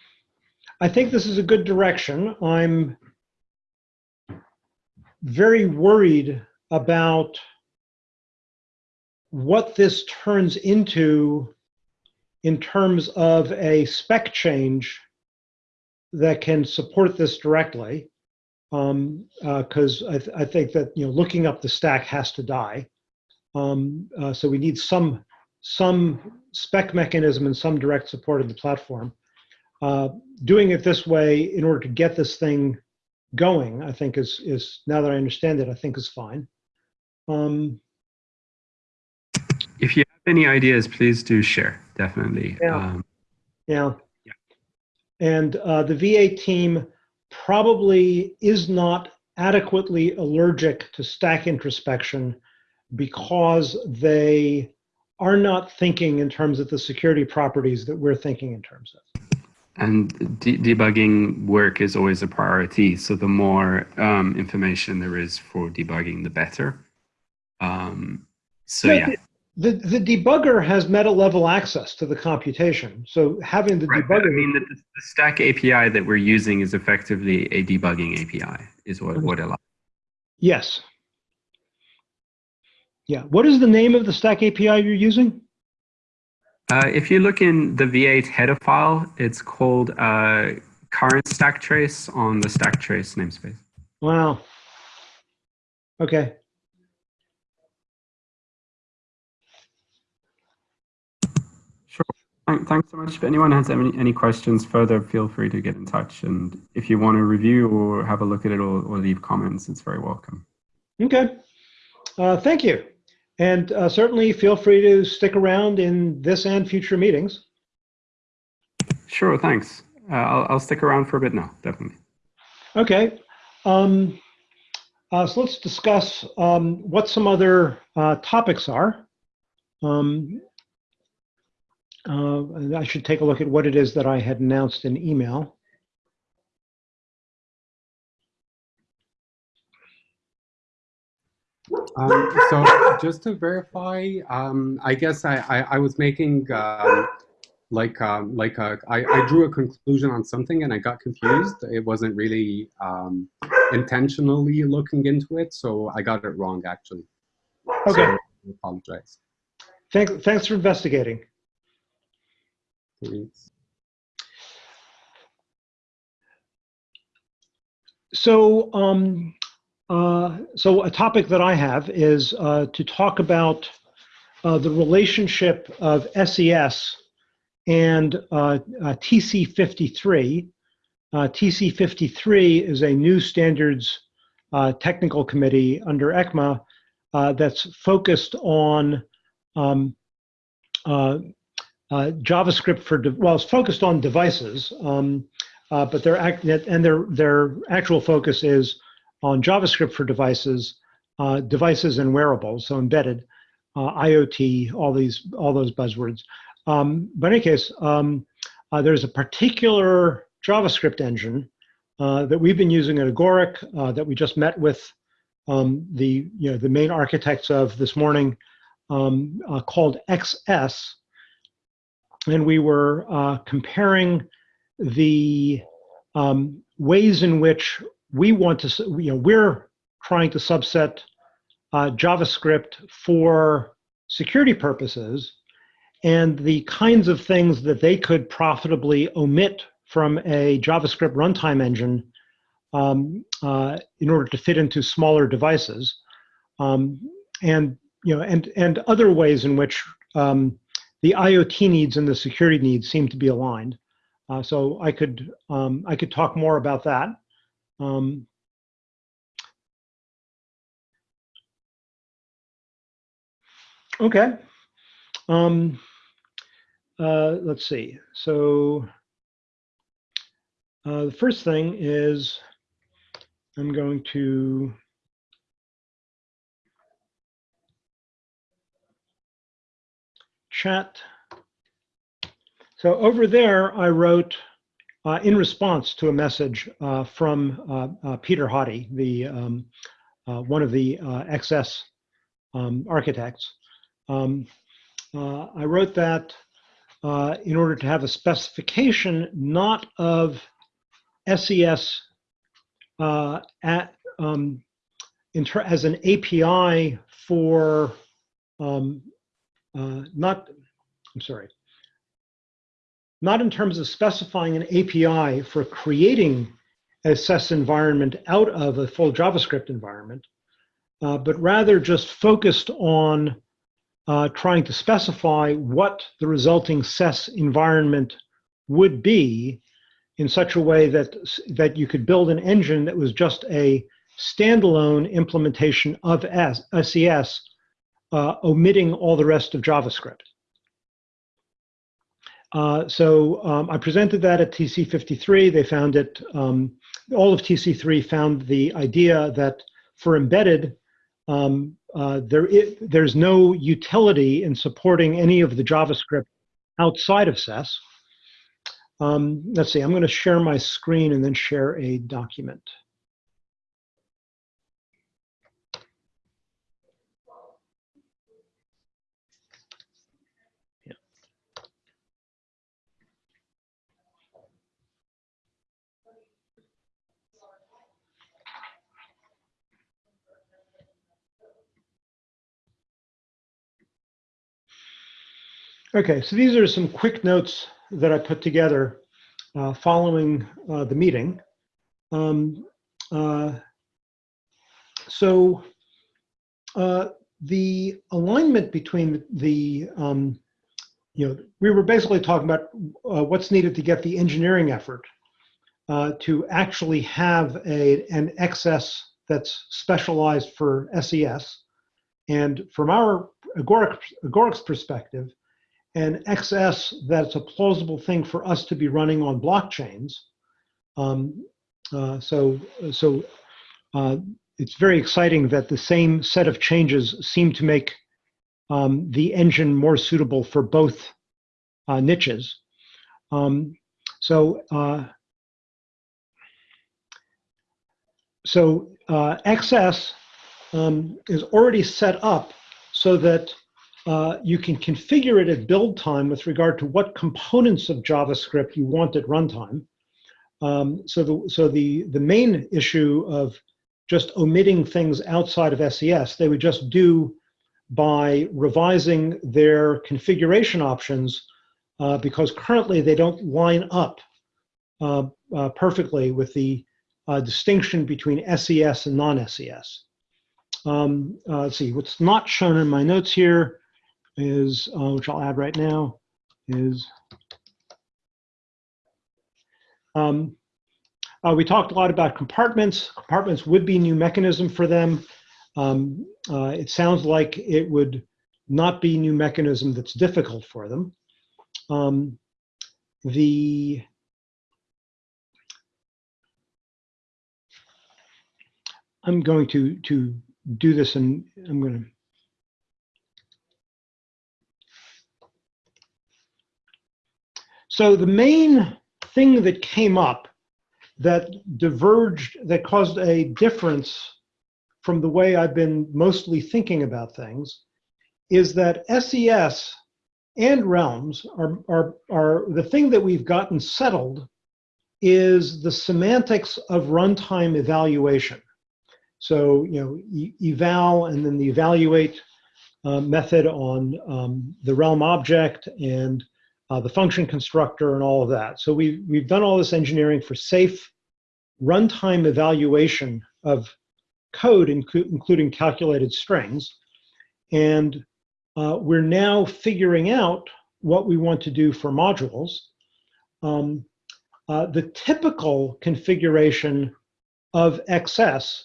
I think this is a good direction. I'm very worried about what this turns into in terms of a spec change that can support this directly. Um, because I, th- I think that you know looking up the stack has to die. Um, uh, so we need some some spec mechanism and some direct support of the platform. Uh, doing it this way in order to get this thing going, I think is is now that I understand it, I think is fine. Um, If you have any ideas, please do share, definitely. Yeah. Um, Yeah. And uh, the V8 team probably is not adequately allergic to stack introspection because they are not thinking in terms of the security properties that we're thinking in terms of. and de- debugging work is always a priority. So the more um, information there is for debugging, the better. Um, so Yeah, yeah, The, the debugger has meta level access to the computation. So having the right. but I mean, the, the Stack API that we're using is effectively a debugging API, is what what it allows. yes. Yeah. What is the name of the stack API you're using? Uh, if you look in the V8 header file, it's called uh, current stack trace on the stack trace namespace. Wow. Okay. Sure. Thank- Thanks so much. If anyone has any, any questions further, feel free to get in touch. And if you want to review or have a look at it or, or leave comments, it's very welcome. Okay. Uh, thank you. And uh, certainly feel free to stick around in this and future meetings. Sure, thanks. uh, I'll, I'll stick around for a bit now, definitely. Okay. Um, uh, so let's discuss um, what some other uh, topics are. Um, uh, I should take a look at what it is that I had announced in email. Um, so just to verify, um, I guess I, I, I was making um, like um, like a, I, I drew a conclusion on something and I got confused. It wasn't really um, intentionally looking into it, so I got it wrong actually. Okay. So I apologize. Thank, thanks for investigating. Thanks. So, um, uh, so a topic that I have is uh, to talk about uh, the relationship of SES and uh, uh, TC53. Uh, TC53 is a new standards technical committee under ECMA that's focused on um, uh, JavaScript for, well, it's focused on devices, um, uh, but their act- and their their actual focus is on JavaScript for devices, uh, devices and wearables, so embedded, uh, IoT, all these all those buzzwords. Um, but in any case, um, uh, there's a particular JavaScript engine uh, that we've been using at Agoric that we just met with um, the you know the main architects of this morning, um, called XS, and we were uh, comparing the um, ways in which we want to, you know, we're trying to subset uh, JavaScript for security purposes and the kinds of things that they could profitably omit from a JavaScript runtime engine um, uh, in order to fit into smaller devices, um, and you know, and and other ways in which um, the IoT needs and the security needs seem to be aligned. Uh, so I could um, I could talk more about that. Um, okay. Um, uh, let's see. So uh, the first thing is I'm going to chat. So over there, I wrote uh, in response to a message uh, from uh, uh, Peter Hoddie, the um, uh, one of the uh, XS um, architects. Um, I wrote that in order to have a specification not of SES at, um, as an API for um, uh, not, I'm sorry, not in terms of specifying an API for creating a SES environment out of a full JavaScript environment, uh, but rather just focused on uh, trying to specify what the resulting SES environment would be in such a way that, that you could build an engine that was just a standalone implementation of S, SES, uh, omitting all the rest of JavaScript. Uh, so um, I presented that at TC53. They found it, um, all of TC3 found the idea that for embedded, um, uh, there i- there's no utility in supporting any of the JavaScript outside of SES. Um, let's see, I'm going to share my screen and then share a document. Okay, so these are some quick notes that I put together uh, following uh, the meeting. Um, uh, so uh, the alignment between the, um, you know, we were basically talking about uh, what's needed to get the engineering effort uh, to actually have a, an XS that's specialized for SES. And from our Agoric, Agoric's perspective, and XS that's a plausible thing for us to be running on blockchains. Um, uh, so so uh, it's very exciting that the same set of changes seem to make um, the engine more suitable for both uh, niches. Um, so uh, so uh, XS um, is already set up so that uh, you can configure it at build time with regard to what components of JavaScript you want at runtime. Um, so the so the the main issue of just omitting things outside of SES, they would just do by revising their configuration options uh, because currently they don't line up uh, uh, perfectly with the uh, distinction between SES and non-SES. Um, uh, let's see, what's not shown in my notes here is, uh, which I'll add right now, is um, uh, we talked a lot about compartments. Compartments would be new mechanism for them. Um, uh, it sounds like it would not be new mechanism that's difficult for them. Um, the I'm going to to do this and I'm going So the main thing that came up that diverged, that caused a difference from the way I've been mostly thinking about things is that SES and realms are, are, are the thing that we've gotten settled is the semantics of runtime evaluation. So, you know, e eval and then the evaluate uh, method on um, the realm object and uh, the function constructor and all of that. So we've, we've done all this engineering for safe runtime evaluation of code, inclu including calculated strings. And uh, we're now figuring out what we want to do for modules. Um, uh, the typical configuration of XS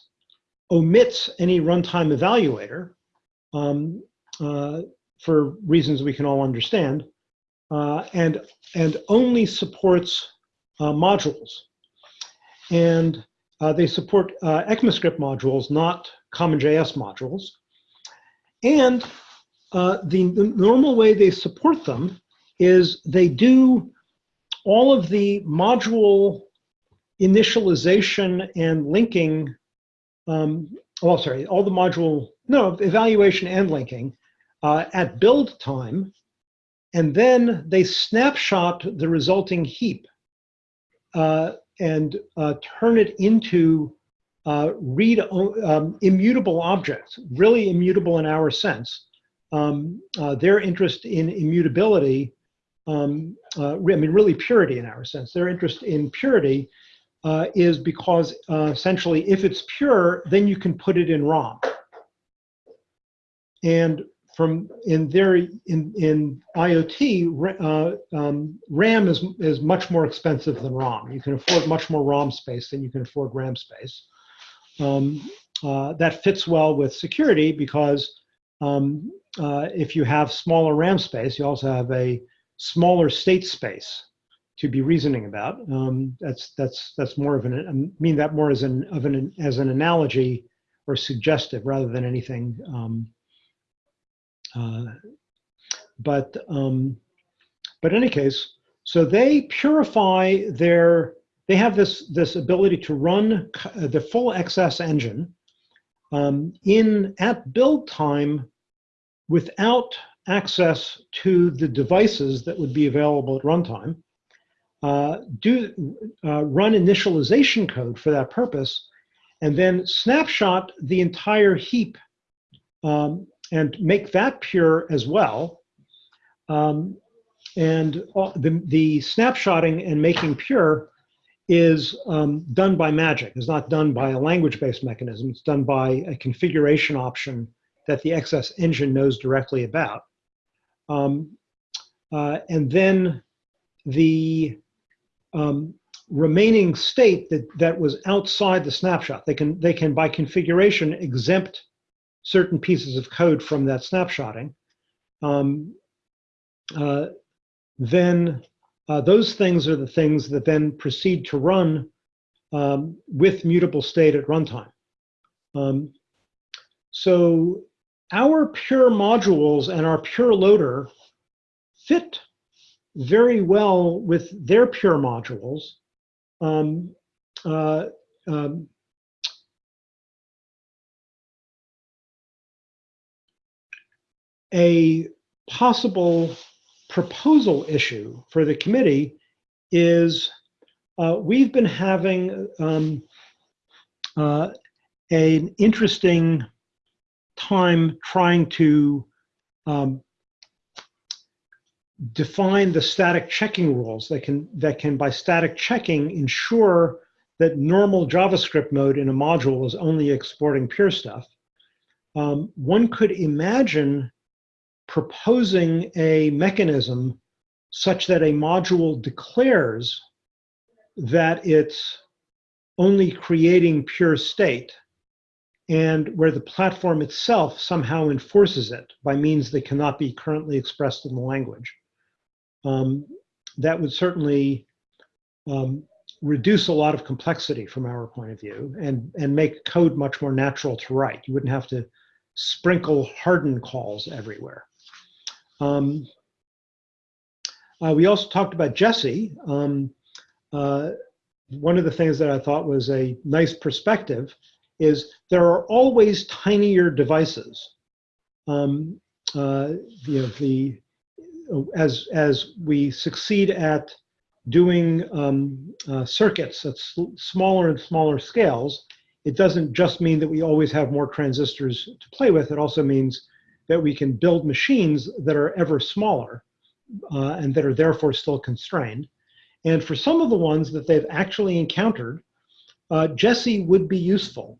omits any runtime evaluator um, uh, for reasons we can all understand uh, and, and only supports uh, modules. And uh, they support uh, ECMAScript modules, not CommonJS modules. And uh, the, the normal way they support them is they do all of the module initialization and linking, um, oh, sorry, all the module, no, evaluation and linking uh, at build time and then they snapshot the resulting heap uh, and uh, turn it into uh, read um, immutable objects, really immutable in our sense. Um, uh, their interest in immutability, um, uh, I mean, really purity in our sense, their interest in purity uh, is because essentially if it's pure, then you can put it in ROM. And from in their in in IoT, uh, um, RAM is is much more expensive than ROM. You can afford much more ROM space than you can afford RAM space. Um, uh, that fits well with security because um, uh, if you have smaller RAM space, you also have a smaller state space to be reasoning about. Um, that's that's that's more of an I mean that more as an of an as an analogy or suggestive rather than anything um, uh, but um, but in any case, so they purify their. They have this this ability to run the full XS engine um, in at build time without access to the devices that would be available at runtime. Uh, do uh, run initialization code for that purpose, and then snapshot the entire heap um, and make that pure as well. Um, and all, the, the snapshotting and making pure is um, done by magic. It's not done by a language-based mechanism. It's done by a configuration option that the XS engine knows directly about. Um, uh, and then the um, remaining state that, that was outside the snapshot, they can, they can by configuration exempt certain pieces of code from that snapshotting. Um, uh, then uh, those things are the things that then proceed to run um, with mutable state at runtime. Um, so our pure modules and our pure loader fit very well with their pure modules. Um, uh, um, a possible proposal issue for the committee is uh, we've been having um, uh, an interesting time trying to um, define the static checking rules that can that can by static checking ensure that normal JavaScript mode in a module is only exporting pure stuff. Um, one could imagine proposing a mechanism such that a module declares that it's only creating pure state and where the platform itself somehow enforces it by means that cannot be currently expressed in the language. Um, that would certainly um, reduce a lot of complexity from our point of view and, and make code much more natural to write. You wouldn't have to sprinkle harden calls everywhere. Um, uh, we also talked about Jessie. Um, uh, one of the things that I thought was a nice perspective is there are always tinier devices. Um, uh, you know, the, as, as we succeed at doing um, uh, circuits at smaller and smaller scales, it doesn't just mean that we always have more transistors to play with. It also means that we can build machines that are ever smaller uh, and that are therefore still constrained. And for some of the ones that they've actually encountered, uh, Jessie would be useful.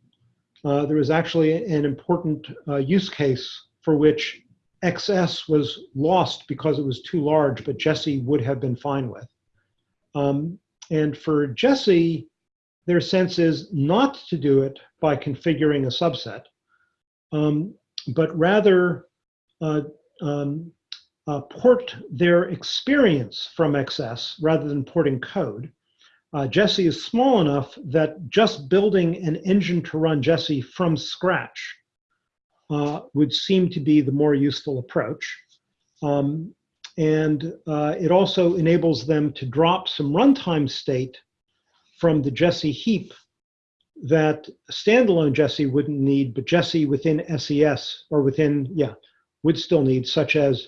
Uh, there was actually an important uh, use case for which XS was lost because it was too large, but Jessie would have been fine with. Um, and for Jessie, their sense is not to do it by configuring a subset, um, but rather uh, um, uh, port their experience from XS rather than porting code. Uh, Jessie is small enough that just building an engine to run Jessie from scratch uh, would seem to be the more useful approach. Um, and uh, it also enables them to drop some runtime state from the Jessie heap that standalone Jessie wouldn't need, but Jessie within SES or within, yeah, would still need, such as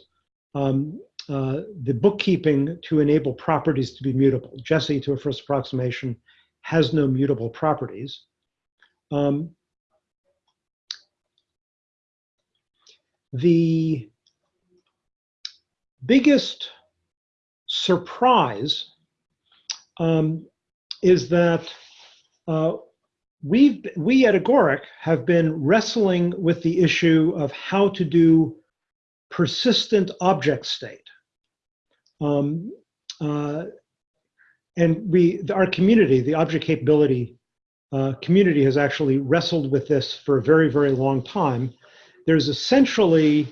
um, uh, the bookkeeping to enable properties to be mutable. Jessie, to a first approximation, has no mutable properties. Um, the biggest surprise um, is that uh, we we at Agoric have been wrestling with the issue of how to do persistent object state. Um, uh, and we, our community, the object capability uh, community has actually wrestled with this for a very, very long time. There's essentially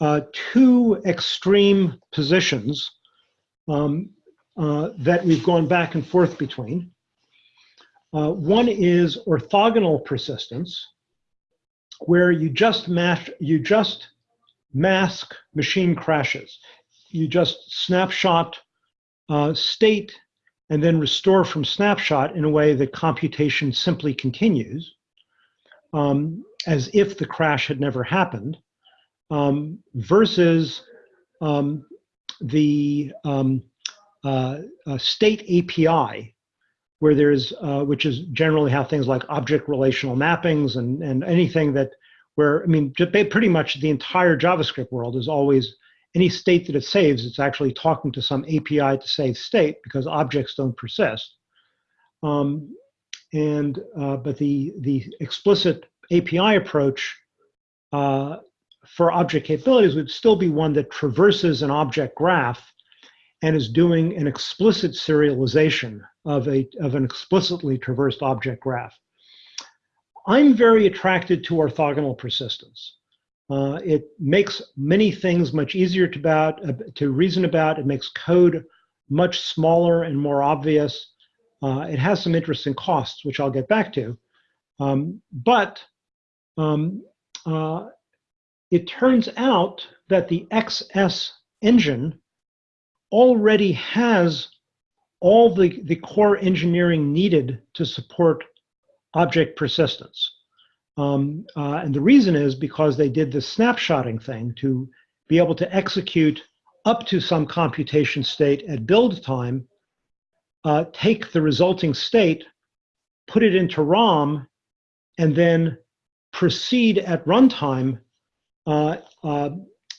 uh, two extreme positions um, uh, that we've gone back and forth between. Uh, one is orthogonal persistence, where you just match, you just mask machine crashes. You just snapshot uh, state and then restore from snapshot in a way that computation simply continues, um, as if the crash had never happened, um, versus um, the um, uh, uh, state API, where there's, uh, which is generally how things like object relational mappings and, and anything that where, I mean, pretty much the entire JavaScript world is always any state that it saves, it's actually talking to some API to save state because objects don't persist. Um, and uh, but the the explicit API approach uh, for object capabilities would still be one that traverses an object graph and is doing an explicit serialization of a of an explicitly traversed object graph. I'm very attracted to orthogonal persistence. Uh, it makes many things much easier to, about, uh, to reason about. It makes code much smaller and more obvious. Uh, it has some interesting costs, which I'll get back to. Um, but um, uh, it turns out that the XS engine already has all the, the core engineering needed to support object persistence. Um, uh, and the reason is because they did the snapshotting thing to be able to execute up to some computation state at build time, uh, take the resulting state, put it into ROM, and then proceed at runtime uh,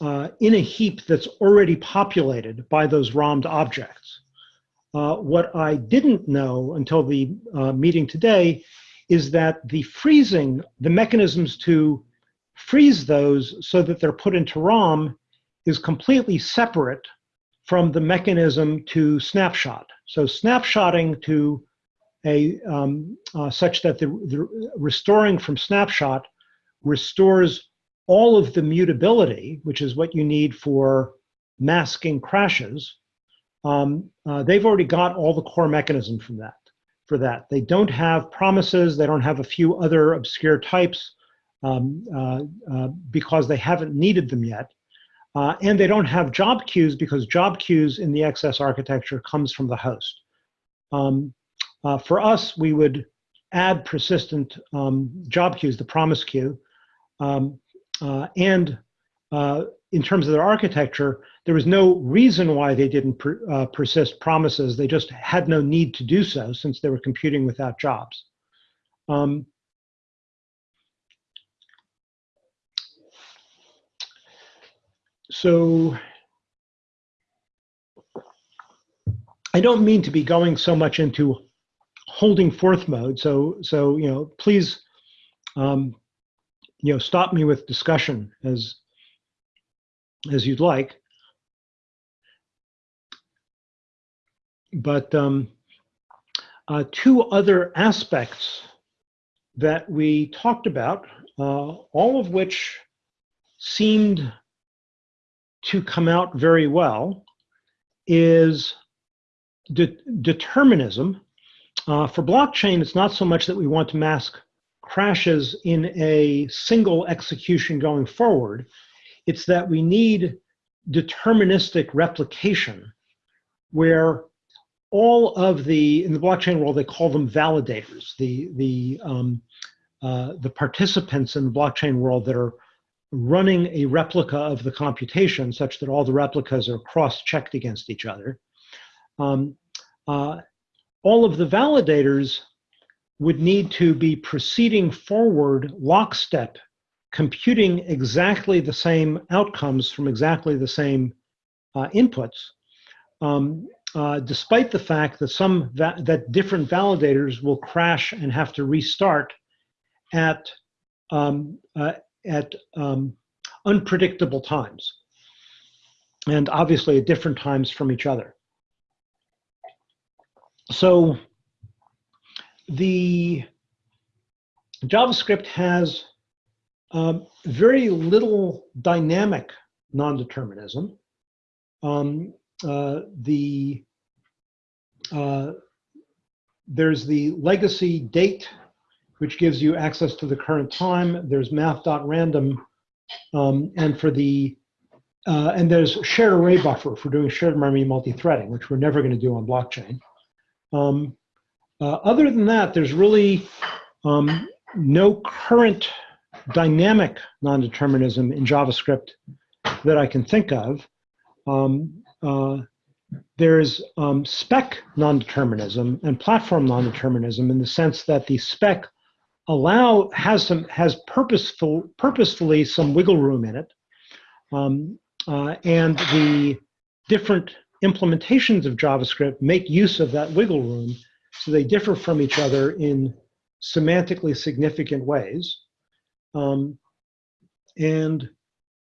uh, in a heap that's already populated by those ROMmed objects. Uh, what I didn't know until the uh, meeting today is that the freezing, the mechanisms to freeze those so that they're put into ROM is completely separate from the mechanism to snapshot. So snapshotting to a um, uh, such that the, the restoring from snapshot restores all of the mutability, which is what you need for masking crashes. Um, uh, they've already got all the core mechanism from that. For that, they don't have promises. They don't have a few other obscure types um, uh, uh, because they haven't needed them yet. Uh, and they don't have job queues because job queues in the XS architecture comes from the host. Um, uh, for us, we would add persistent um, job queues, the promise queue. Um, and uh, in terms of their architecture, there was no reason why they didn't per, uh, persist promises. They just had no need to do so since they were computing without jobs. Um, so I don't mean to be going so much into holding forth mode. So, so you know, please, um, you know, stop me with discussion as as you'd like. But um, uh, two other aspects that we talked about, uh, all of which seemed to come out very well, is de determinism. Uh, for blockchain, it's not so much that we want to mask crashes in a single execution going forward. It's that we need deterministic replication where all of the, in the blockchain world, they call them validators, the, the, um, uh, the participants in the blockchain world that are running a replica of the computation such that all the replicas are cross-checked against each other. Um, uh, all of the validators would need to be proceeding forward lockstep, computing exactly the same outcomes from exactly the same uh, inputs, um, uh, despite the fact that some va that different validators will crash and have to restart at um, uh, at um, unpredictable times, and obviously at different times from each other. So the JavaScript has um, very little dynamic non-determinism. Um, uh, the uh, there's the legacy date, which gives you access to the current time. There's math.random, um, and for the uh, and there's shared array buffer for doing shared memory multi-threading, which we're never going to do on blockchain. Um, uh, other than that, there's really um, no current dynamic non-determinism in JavaScript that I can think of. Um, uh, there's um, spec non-determinism and platform non-determinism in the sense that the spec allow has some has purposeful purposefully some wiggle room in it, um, uh, and the different implementations of JavaScript make use of that wiggle room so they differ from each other in semantically significant ways. Um, and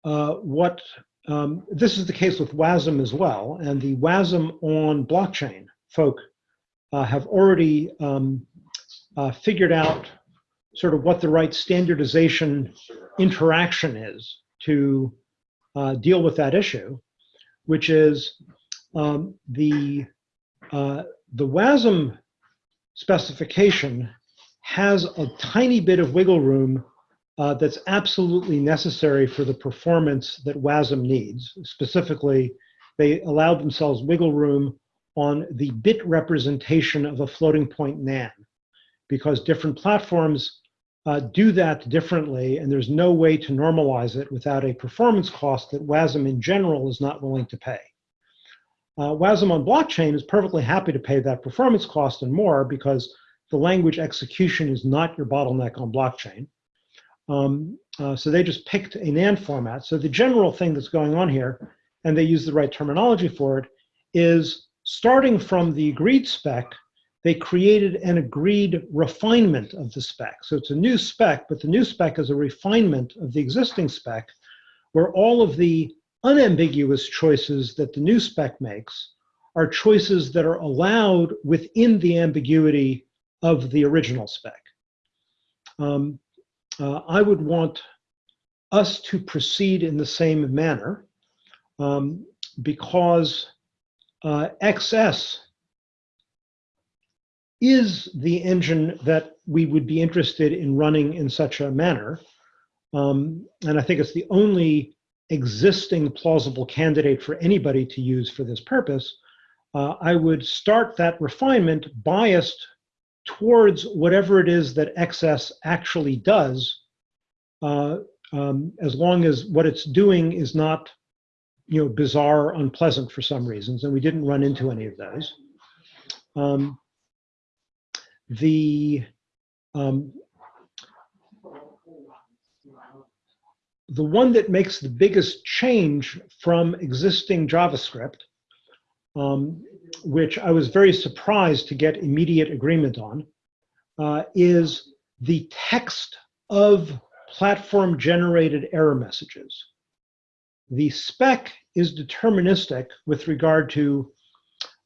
uh, what um, this is the case with WASM as well. And the WASM on blockchain folk uh, have already um, uh, figured out sort of what the right standardization interaction is to uh, deal with that issue, which is um, the uh, the WASM specification has a tiny bit of wiggle room uh, that's absolutely necessary for the performance that WASM needs. Specifically, they allowed themselves wiggle room on the bit representation of a floating point NAN because different platforms uh, do that differently and there's no way to normalize it without a performance cost that WASM in general is not willing to pay. Uh, WASM on blockchain is perfectly happy to pay that performance cost and more because the language execution is not your bottleneck on blockchain. Um, uh, so they just picked a NaN format. So the general thing that's going on here, and they use the right terminology for it, is starting from the agreed spec, they created an agreed refinement of the spec. So it's a new spec, but the new spec is a refinement of the existing spec where all of the unambiguous choices that the new spec makes are choices that are allowed within the ambiguity of the original spec. Um, uh, I would want us to proceed in the same manner um, because uh, XS is the engine that we would be interested in running in such a manner. Um, and I think it's the only existing plausible candidate for anybody to use for this purpose. Uh, I would start that refinement biased towards whatever it is that XS actually does, uh, um, as long as what it's doing is not, you know, bizarre, unpleasant for some reasons, and we didn't run into any of those. Um, the um, the one that makes the biggest change from existing JavaScript, um, which I was very surprised to get immediate agreement on, uh, is the text of platform generated error messages. The spec is deterministic with regard to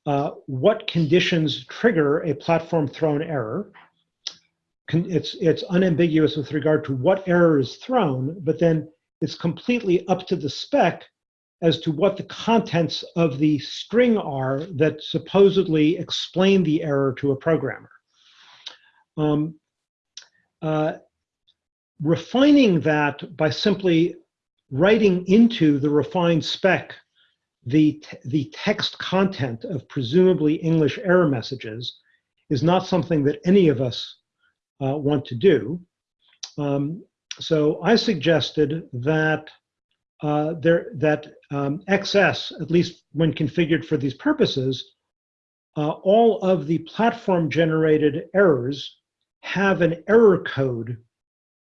uh, what conditions trigger a platform thrown error. It's, it's unambiguous with regard to what error is thrown, but then it's completely up to the spec as to what the contents of the string are that supposedly explain the error to a programmer. Um, uh, refining that by simply writing into the refined spec the, the text content of presumably English error messages is not something that any of us uh, want to do. Um, so I suggested that uh, there that um, XS, at least when configured for these purposes, uh, all of the platform generated errors have an error code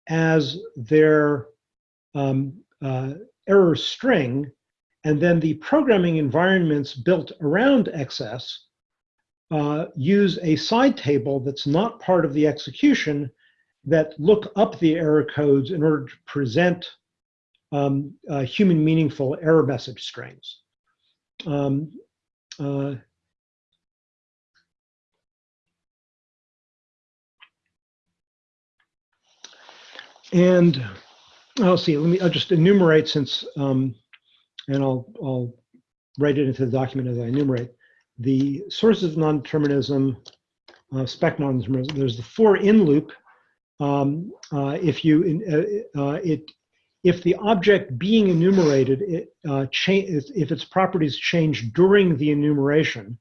as their um, uh, error string and then the programming environments built around XS uh, use a side table that's not part of the execution that look up the error codes in order to present um, uh, human meaningful error message strings. Um, uh, and I'll see, let me, I'll just enumerate since um, and I'll, I'll write it into the document as I enumerate. The sources of non-determinism, uh, spec non-determinism, there's the for in loop. Um, uh, if you, uh, uh, it, if the object being enumerated, it, uh, if its properties change during the enumeration,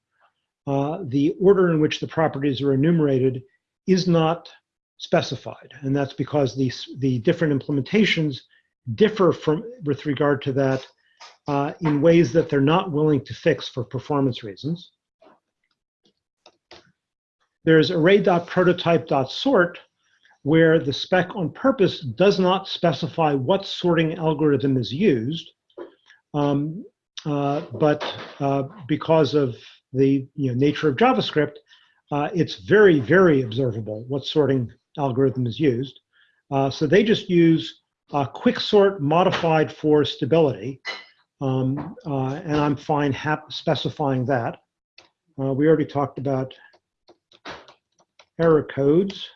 uh, the order in which the properties are enumerated is not specified. And that's because the, the different implementations differ from with regard to that uh, in ways that they're not willing to fix for performance reasons. There's array.prototype.sort, where the spec on purpose does not specify what sorting algorithm is used. Um, uh, but uh, because of the you know, nature of JavaScript, uh, it's very, very observable what sorting algorithm is used. Uh, so they just use quicksort modified for stability. Um, uh, and I'm fine specifying that. Uh, we already talked about error codes.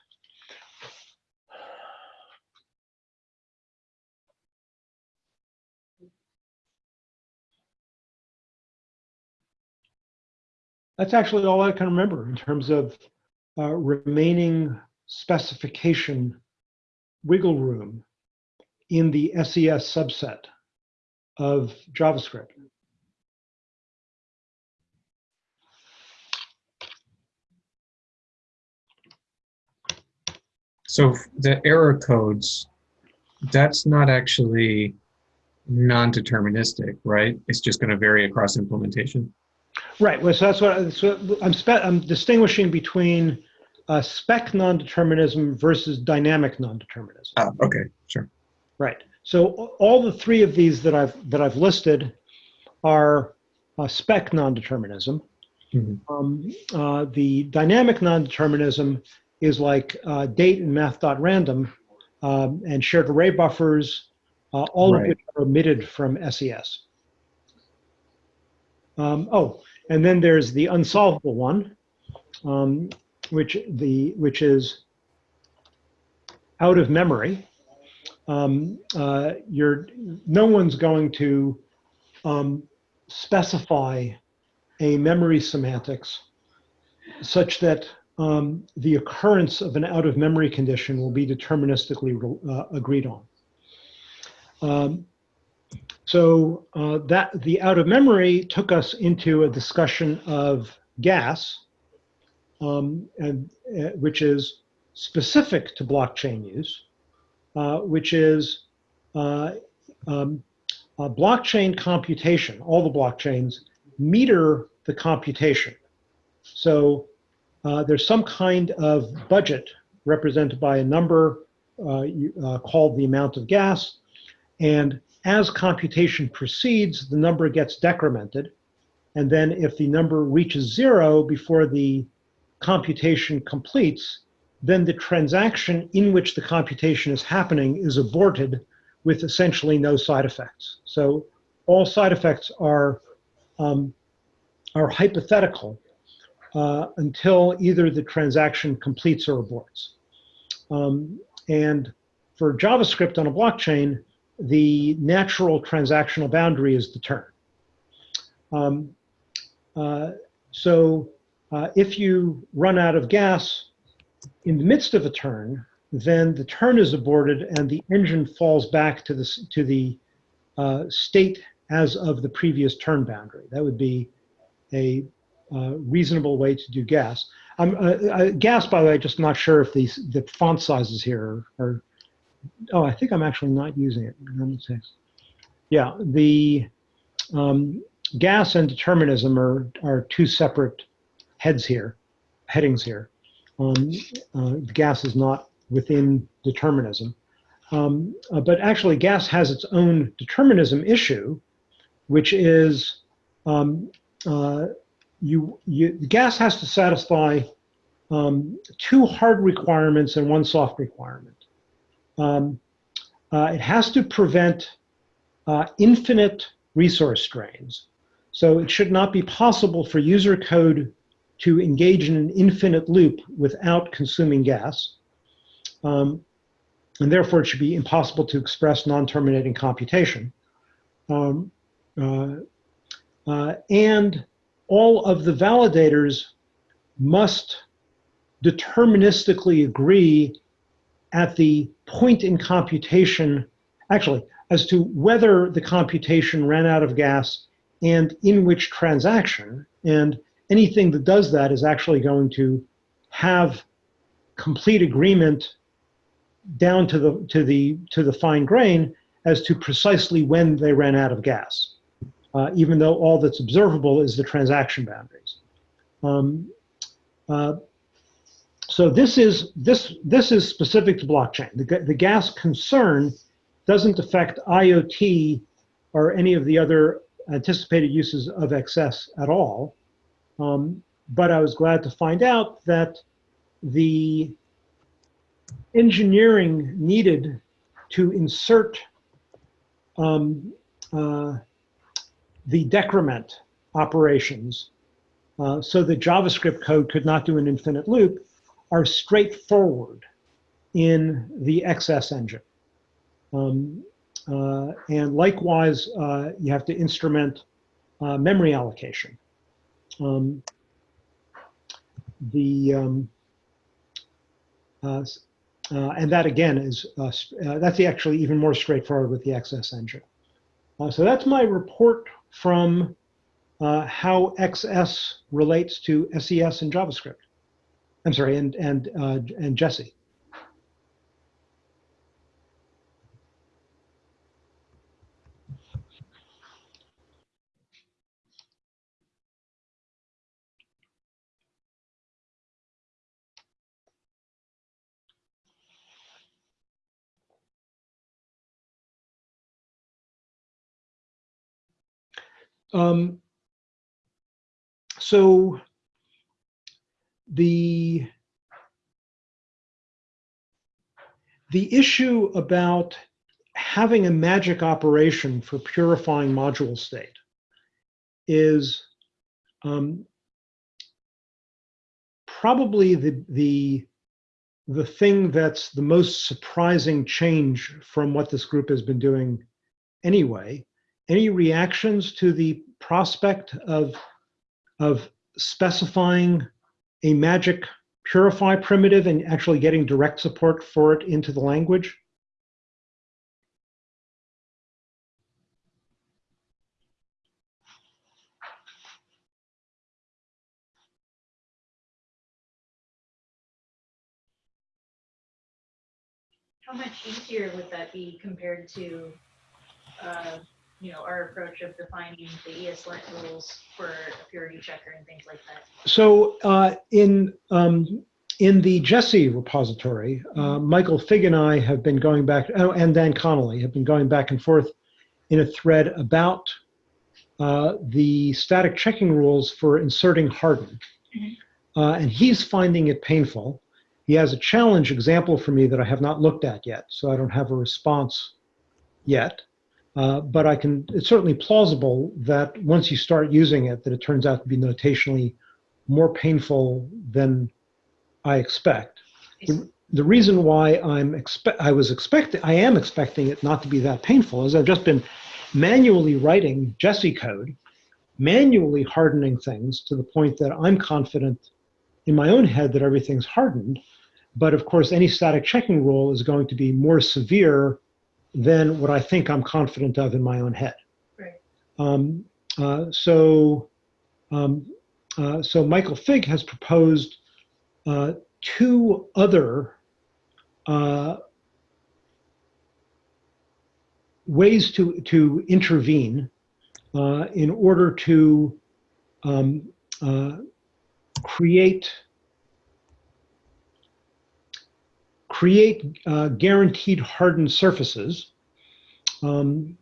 That's actually all I can remember in terms of uh, remaining specification wiggle room in the SES subset of JavaScript. So the error codes, that's not actually non-deterministic, right? It's just going to vary across implementation. Right. Well, so that's what so I'm. I'm distinguishing between uh, spec non-determinism versus dynamic non-determinism. Ah, okay, sure. Right. So all the three of these that I've that I've listed are uh, spec non-determinism. Mhm. Um, uh, the dynamic non-determinism is like uh, date and math.random um, and shared array buffers, uh, all of which are omitted from SES. Um, oh, and then there's the unsolvable one, um, which the which is out of memory. Um, uh, you're no one's going to um, specify a memory semantics such that um, the occurrence of an out of memory condition will be deterministically uh, agreed on. Um, so uh, that the out of memory took us into a discussion of gas, um, and uh, which is specific to blockchain use, which is uh, um, uh, blockchain computation. All the blockchains meter the computation. So uh, there's some kind of budget represented by a number uh, uh, called the amount of gas. And as computation proceeds, the number gets decremented. And then if the number reaches zero before the computation completes, then the transaction in which the computation is happening is aborted with essentially no side effects. So all side effects are, um, are hypothetical uh, until either the transaction completes or aborts. Um, and for JavaScript on a blockchain, the natural transactional boundary is the turn. Um, uh, so uh, if you run out of gas in the midst of a turn, then the turn is aborted and the engine falls back to the, to the uh, state as of the previous turn boundary. That would be a uh, reasonable way to do gas. I'm, uh, uh, gas, by the way, just not sure if these the font sizes here are, are oh, I think I'm actually not using it. Yeah, the um, gas and determinism are, are two separate heads here, headings here. Um, uh, gas is not within determinism. Um, uh, but actually, gas has its own determinism issue, which is um, uh, you, you, gas has to satisfy um, two hard requirements and one soft requirement. Um, uh, it has to prevent uh, infinite resource drains. So it should not be possible for user code to engage in an infinite loop without consuming gas. Um, and therefore, it should be impossible to express non-terminating computation. Um, uh, uh, and all of the validators must deterministically agree at the point in computation, actually, as to whether the computation ran out of gas and in which transaction. And anything that does that is actually going to have complete agreement down to the to the to the fine grain as to precisely when they ran out of gas, uh, even though all that's observable is the transaction boundaries. Um, uh, so this is this this is specific to blockchain. The, the gas concern doesn't affect IoT or any of the other anticipated uses of XS at all. Um, but I was glad to find out that the engineering needed to insert um, uh, the decrement operations uh, so that JavaScript code could not do an infinite loop are straightforward in the XS engine. Um, uh, and likewise, uh, you have to instrument uh, memory allocation. Um, the um, uh, uh, and that again is uh, uh, that's actually even more straightforward with the XS engine. Uh, so that's my report from uh, how XS relates to SES and JavaScript. I'm sorry, and and and Jessie. Um, so the the issue about having a magic operation for purifying module state is um, probably the the the thing that's the most surprising change from what this group has been doing anyway. Any reactions to the prospect of of specifying a magic purify primitive and actually getting direct support for it into the language? How much easier would that be compared to, uh, you know, our approach of defining the ESLint rules for a purity checker and things like that? So uh, in um, in the Jessie repository, uh, Michael Fig and I have been going back, oh, and Dan Connolly have been going back and forth in a thread about uh, the static checking rules for inserting harden. Mhm. Uh, and he's finding it painful. He has a challenge example for me that I have not looked at yet, so I don't have a response yet. Uh, but I can, it's certainly plausible that once you start using it, that it turns out to be notationally more painful than I expect. The, the reason why I'm expect, I was expecting, I am expecting it not to be that painful is I've just been manually writing Jessie code, manually hardening things to the point that I'm confident in my own head that everything's hardened. But of course, any static checking rule is going to be more severe than what I think I'm confident of in my own head. Right. Um, uh, so, um, uh, so Michael Fig has proposed uh, two other uh, ways to to intervene uh, in order to um, uh, create create uh, guaranteed hardened surfaces. Um,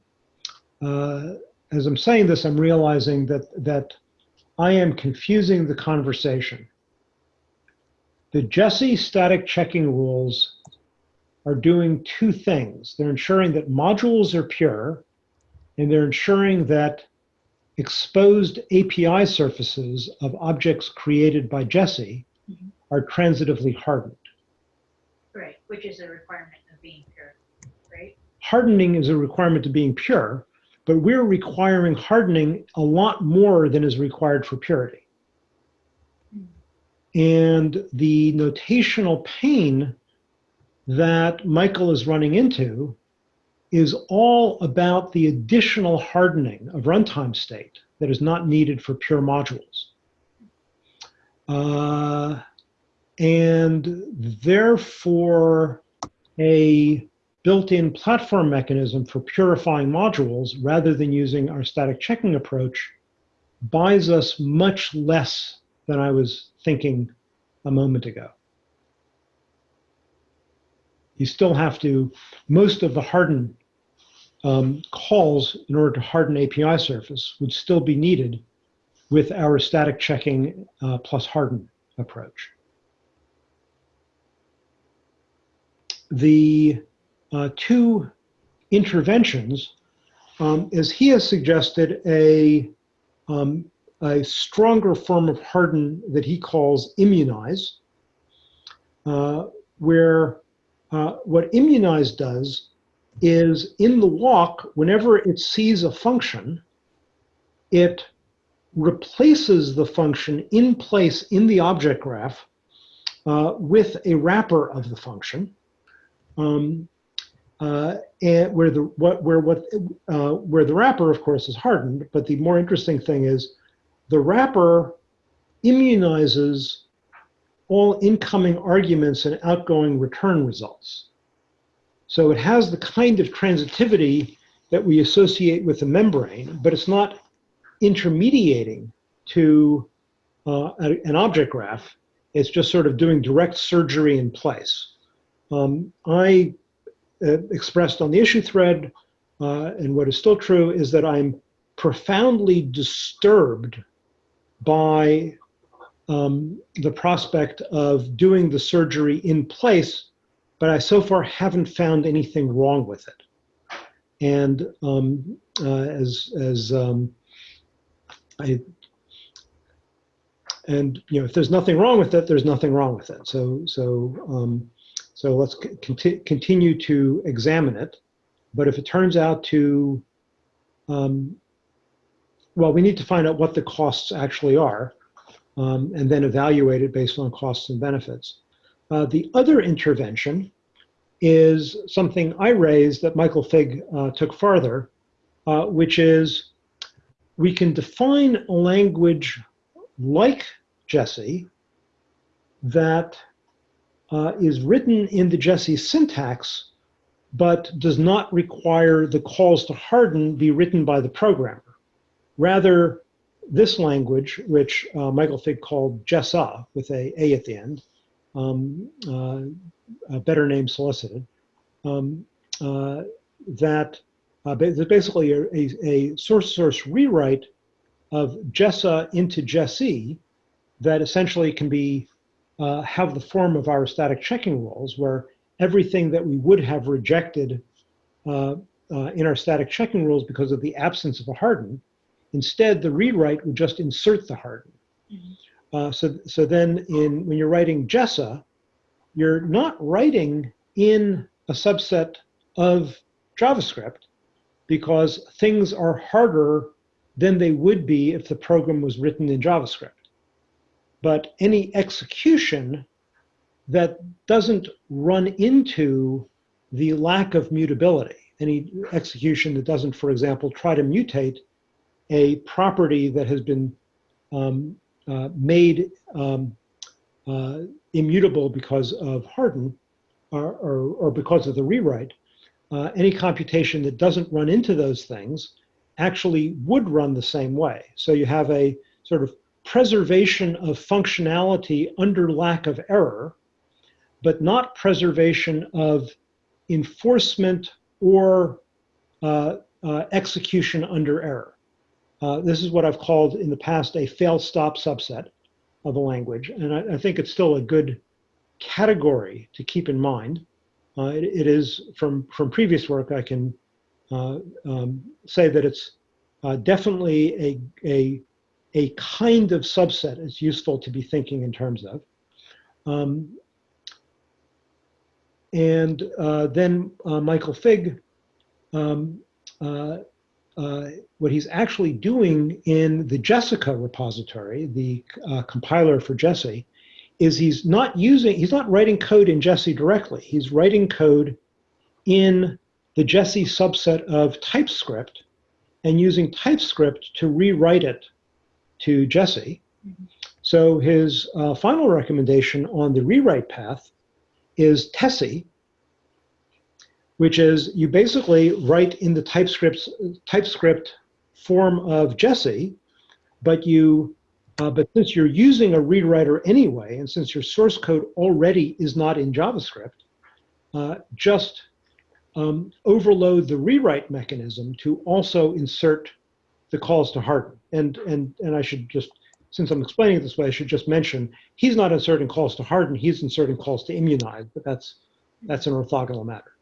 uh, as I'm saying this, I'm realizing that that I am confusing the conversation. The Jessie static checking rules are doing two things. They're ensuring that modules are pure, and they're ensuring that exposed API surfaces of objects created by Jessie Mhm. are transitively hardened. Which is a requirement of being pure, right? Hardening is a requirement to being pure, but we're requiring hardening a lot more than is required for purity. And the notational pain that Michael is running into is all about the additional hardening of runtime state that is not needed for pure modules. Uh, and therefore, a built-in platform mechanism for purifying modules rather than using our static checking approach buys us much less than I was thinking a moment ago. You still have to, most of the harden um, calls in order to harden API surface would still be needed with our static checking uh, plus harden approach. The uh, two interventions um, is he has suggested a, um, a stronger form of harden that he calls immunize, uh, where uh, what immunize does is in the walk, whenever it sees a function, it replaces the function in place in the object graph uh, with a wrapper of the function, um, uh, and where the what where what uh, where the wrapper, of course, is hardened. But the more interesting thing is the wrapper immunizes all incoming arguments and outgoing return results. So it has the kind of transitivity that we associate with the membrane, but it's not intermediating to uh, a- an object graph. It's just sort of doing direct surgery in place. Um, I uh, expressed on the issue thread, uh, and what is still true, is that I'm profoundly disturbed by um, the prospect of doing the surgery in place, but I so far haven't found anything wrong with it. And um, uh, as as um, I and you know, if there's nothing wrong with it, there's nothing wrong with it. So so um, so let's conti- continue to examine it. But if it turns out to um, well, we need to find out what the costs actually are um, and then evaluate it based on costs and benefits. Uh, the other intervention is something I raised that Michael Fig uh, took farther, uh, which is we can define a language like Jessie that uh, is written in the Jessie syntax, but does not require the calls to harden be written by the programmer. Rather, this language, which uh, Michael Fig called Jessa with a A at the end, um, uh, a better name solicited, um, uh, that uh, basically a, a, a source source rewrite of Jessa into Jessie that essentially can be uh, have the form of our static checking rules, where everything that we would have rejected uh, uh, in our static checking rules because of the absence of a harden Instead, the rewrite would just insert the harden. Uh, so, so then in, when you're writing Jessa, you're not writing in a subset of JavaScript because things are harder than they would be if the program was written in JavaScript. But any execution that doesn't run into the lack of mutability, any execution that doesn't, for example, try to mutate a property that has been um, uh, made um, uh, immutable because of harden or, or, or because of the rewrite, uh, any computation that doesn't run into those things actually would run the same way. So you have a sort of preservation of functionality under lack of error, but not preservation of enforcement or uh, uh, execution under error. Uh, this is what I've called in the past a fail-stop subset of a language, and I, I, think it's still a good category to keep in mind. Uh, it, it is from from previous work. I can uh, um, say that it's uh, definitely a a a kind of subset. It's useful to be thinking in terms of. Um, and uh, then uh, Michael Fig um, uh, what he's actually doing in the Jessica repository, the uh, compiler for Jessie, is he's not using, he's not writing code in Jessie directly. He's writing code in the Jessie subset of TypeScript and using TypeScript to rewrite it to Jessie. So his uh, final recommendation on the rewrite path is Tessie, which is you basically write in the TypeScript TypeScript form of Jessie, but you uh, but since you're using a rewriter anyway, and since your source code already is not in JavaScript, uh, just um, overload the rewrite mechanism to also insert the calls to harden. And and and I should just since I'm explaining it this way, I should just mention he's not inserting calls to harden, he's inserting calls to immunize, but that's that's an orthogonal matter.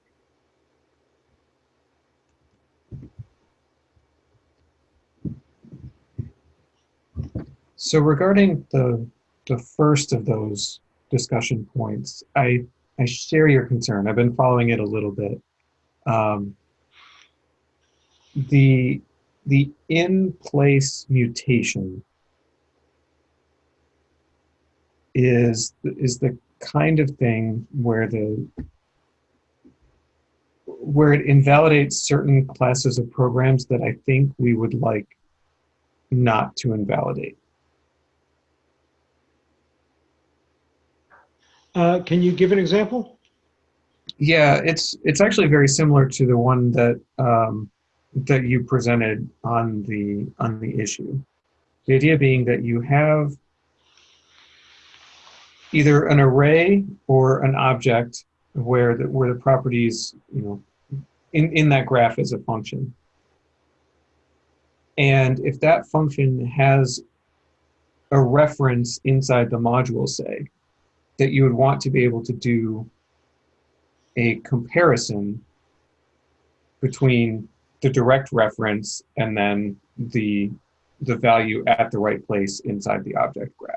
So regarding the the first of those discussion points, I I share your concern. I've been following it a little bit. Um, the the in-place mutation is is the kind of thing where the where it invalidates certain classes of programs that I think we would like not to invalidate. Uh, can you give an example? Yeah, it's it's actually very similar to the one that um, that you presented on the on the issue. The idea being that you have either an array or an object where the where the properties you know in in that graph is a function. And if that function has a reference inside the module, say, that you would want to be able to do a comparison between the direct reference and then the the value at the right place inside the object graph.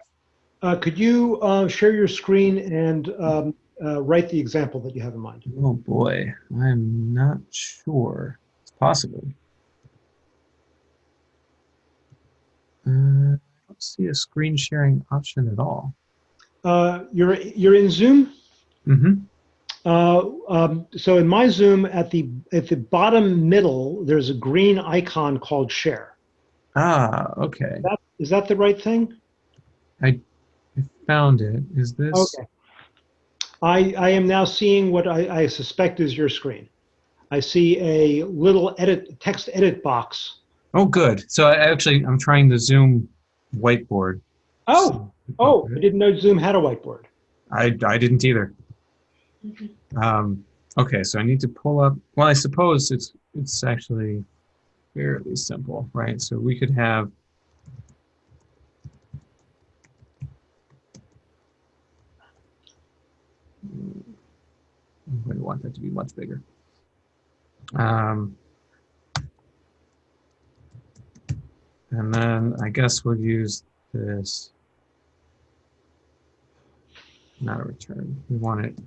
Uh, could you uh, share your screen and um, uh, write the example that you have in mind? Oh boy, I'm not sure. It's possible. Uh, I don't see a screen sharing option at all. Uh, you're you're in Zoom. Mm-hmm. Uh, um, so in my Zoom, at the at the bottom middle, there's a green icon called Share. Ah, okay. That, is that the right thing? I found it. Is this? Okay. I I am now seeing what I, I suspect is your screen. I see a little edit text edit box. Oh, good. So I actually, I'm trying the Zoom whiteboard. Oh, oh! I didn't know Zoom had a whiteboard. I, I didn't either. Um, okay, so I need to pull up. Well, I suppose it's it's actually fairly simple, right? So we could have. I'm going to want that to be much bigger. Um, and then I guess we'll use this. Not a return. We want it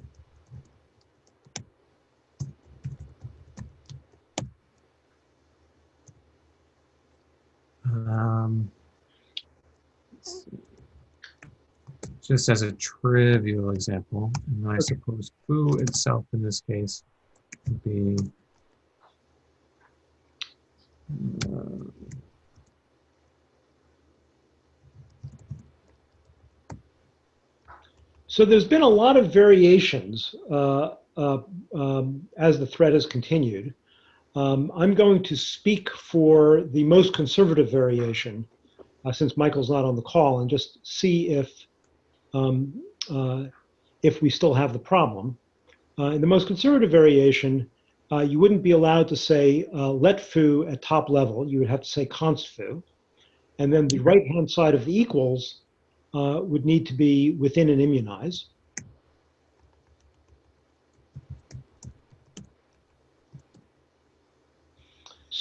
Um, just as a trivial example, and I suppose foo itself in this case would be uh, So there's been a lot of variations uh, uh, um, as the thread has continued. Um, I'm going to speak for the most conservative variation, uh, since Michael's not on the call, and just see if um, uh, if we still have the problem. Uh, in the most conservative variation, uh, you wouldn't be allowed to say uh, let foo at top level. You would have to say const foo, and then the right-hand side of the equals uh, would need to be within an immunize.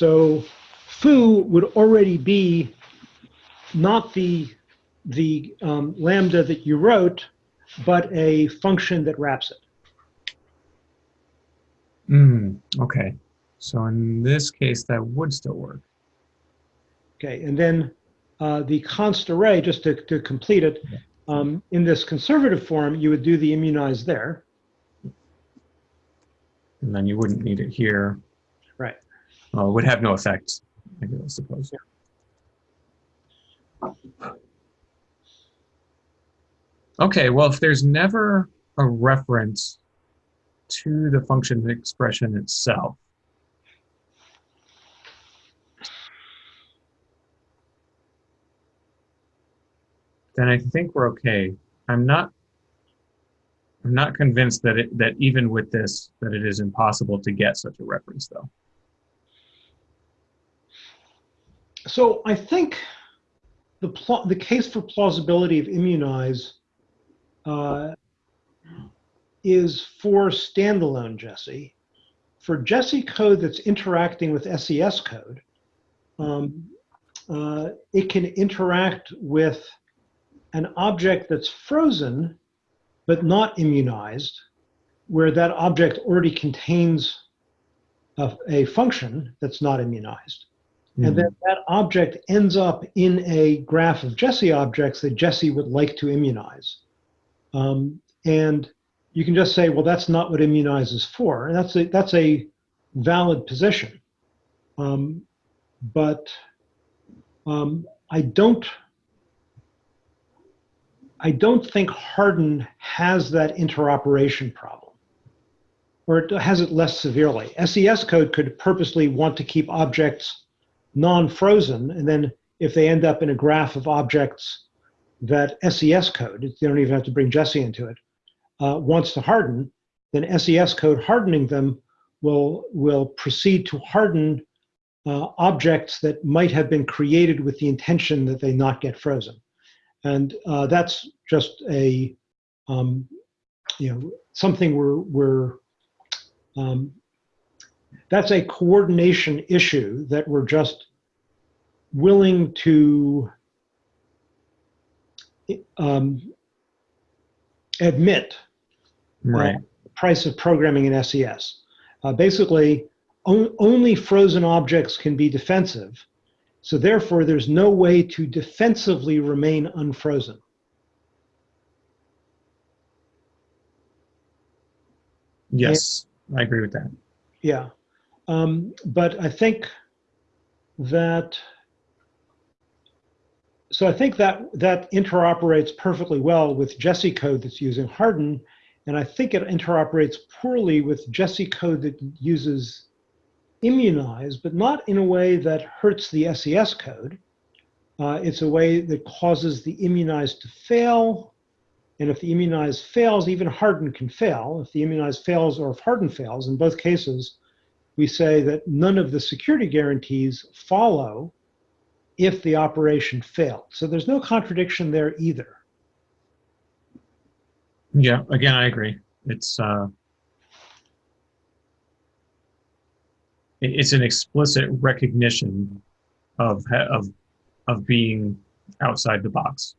So foo would already be not the, the um, lambda that you wrote, but a function that wraps it. mm, okay. So in this case, that would still work. Okay, and then uh, the const array, just to, to complete it, um, in this conservative form, you would do the immunize there. And then you wouldn't need it here. It would have no effect, I suppose. Okay, well, if there's never a reference to the function expression itself, then I think we're okay. I'm not I'm not convinced that it that even with this that it is impossible to get such a reference though. So I think the the case for plausibility of immunize uh, is for standalone Jessie. For Jessie code that's interacting with SES code, um, uh, it can interact with an object that's frozen but not immunized, where that object already contains a, a function that's not immunized. And then that object ends up in a graph of Jessie objects that Jessie would like to immunize. Um, and you can just say, well, that's not what immunize is for. And that's a, that's a valid position. Um, but um, I don't I don't think Harden has that interoperation problem, or it has it less severely. SES code could purposely want to keep objects non-frozen, and then if they end up in a graph of objects that SES code, they don't even have to bring Jessie into it, uh, wants to harden, then SES code hardening them will, will proceed to harden uh, objects that might have been created with the intention that they not get frozen. And uh, that's just a, um, you know, something we're, we're um, that's a coordination issue that we're just willing to um, admit Right. price of programming in SES. Uh, basically, on, only frozen objects can be defensive. So therefore, there's no way to defensively remain unfrozen. Yes, I agree with that. Yeah. Um, but I think that, so I think that that interoperates perfectly well with Jessie code that's using Harden. And I think it interoperates poorly with Jessie code that uses immunize, but not in a way that hurts the SES code. Uh, it's a way that causes the immunize to fail. And if the immunize fails, even harden can fail. If the immunize fails or if harden fails, in both cases, we say that none of the security guarantees follow if the operation failed. So there's no contradiction there either. Yeah, again, I agree. It's uh, it's an explicit recognition of of of being outside the box.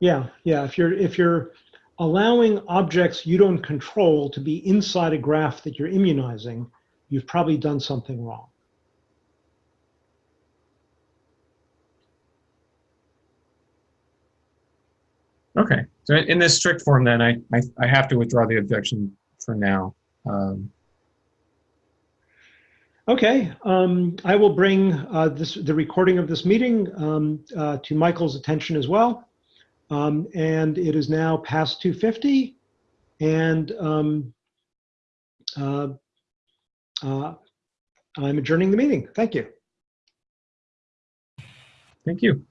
Yeah, yeah. If you're if you're allowing objects you don't control to be inside a graph that you're immunizing, you've probably done something wrong. Okay, so in this strict form, then I I, I have to withdraw the objection for now. Um, Okay, um, I will bring uh, this the recording of this meeting um, uh, to Michael's attention as well. Um, and it is now past 2:50, and um, uh, uh, I'm adjourning the meeting. Thank you. thank you.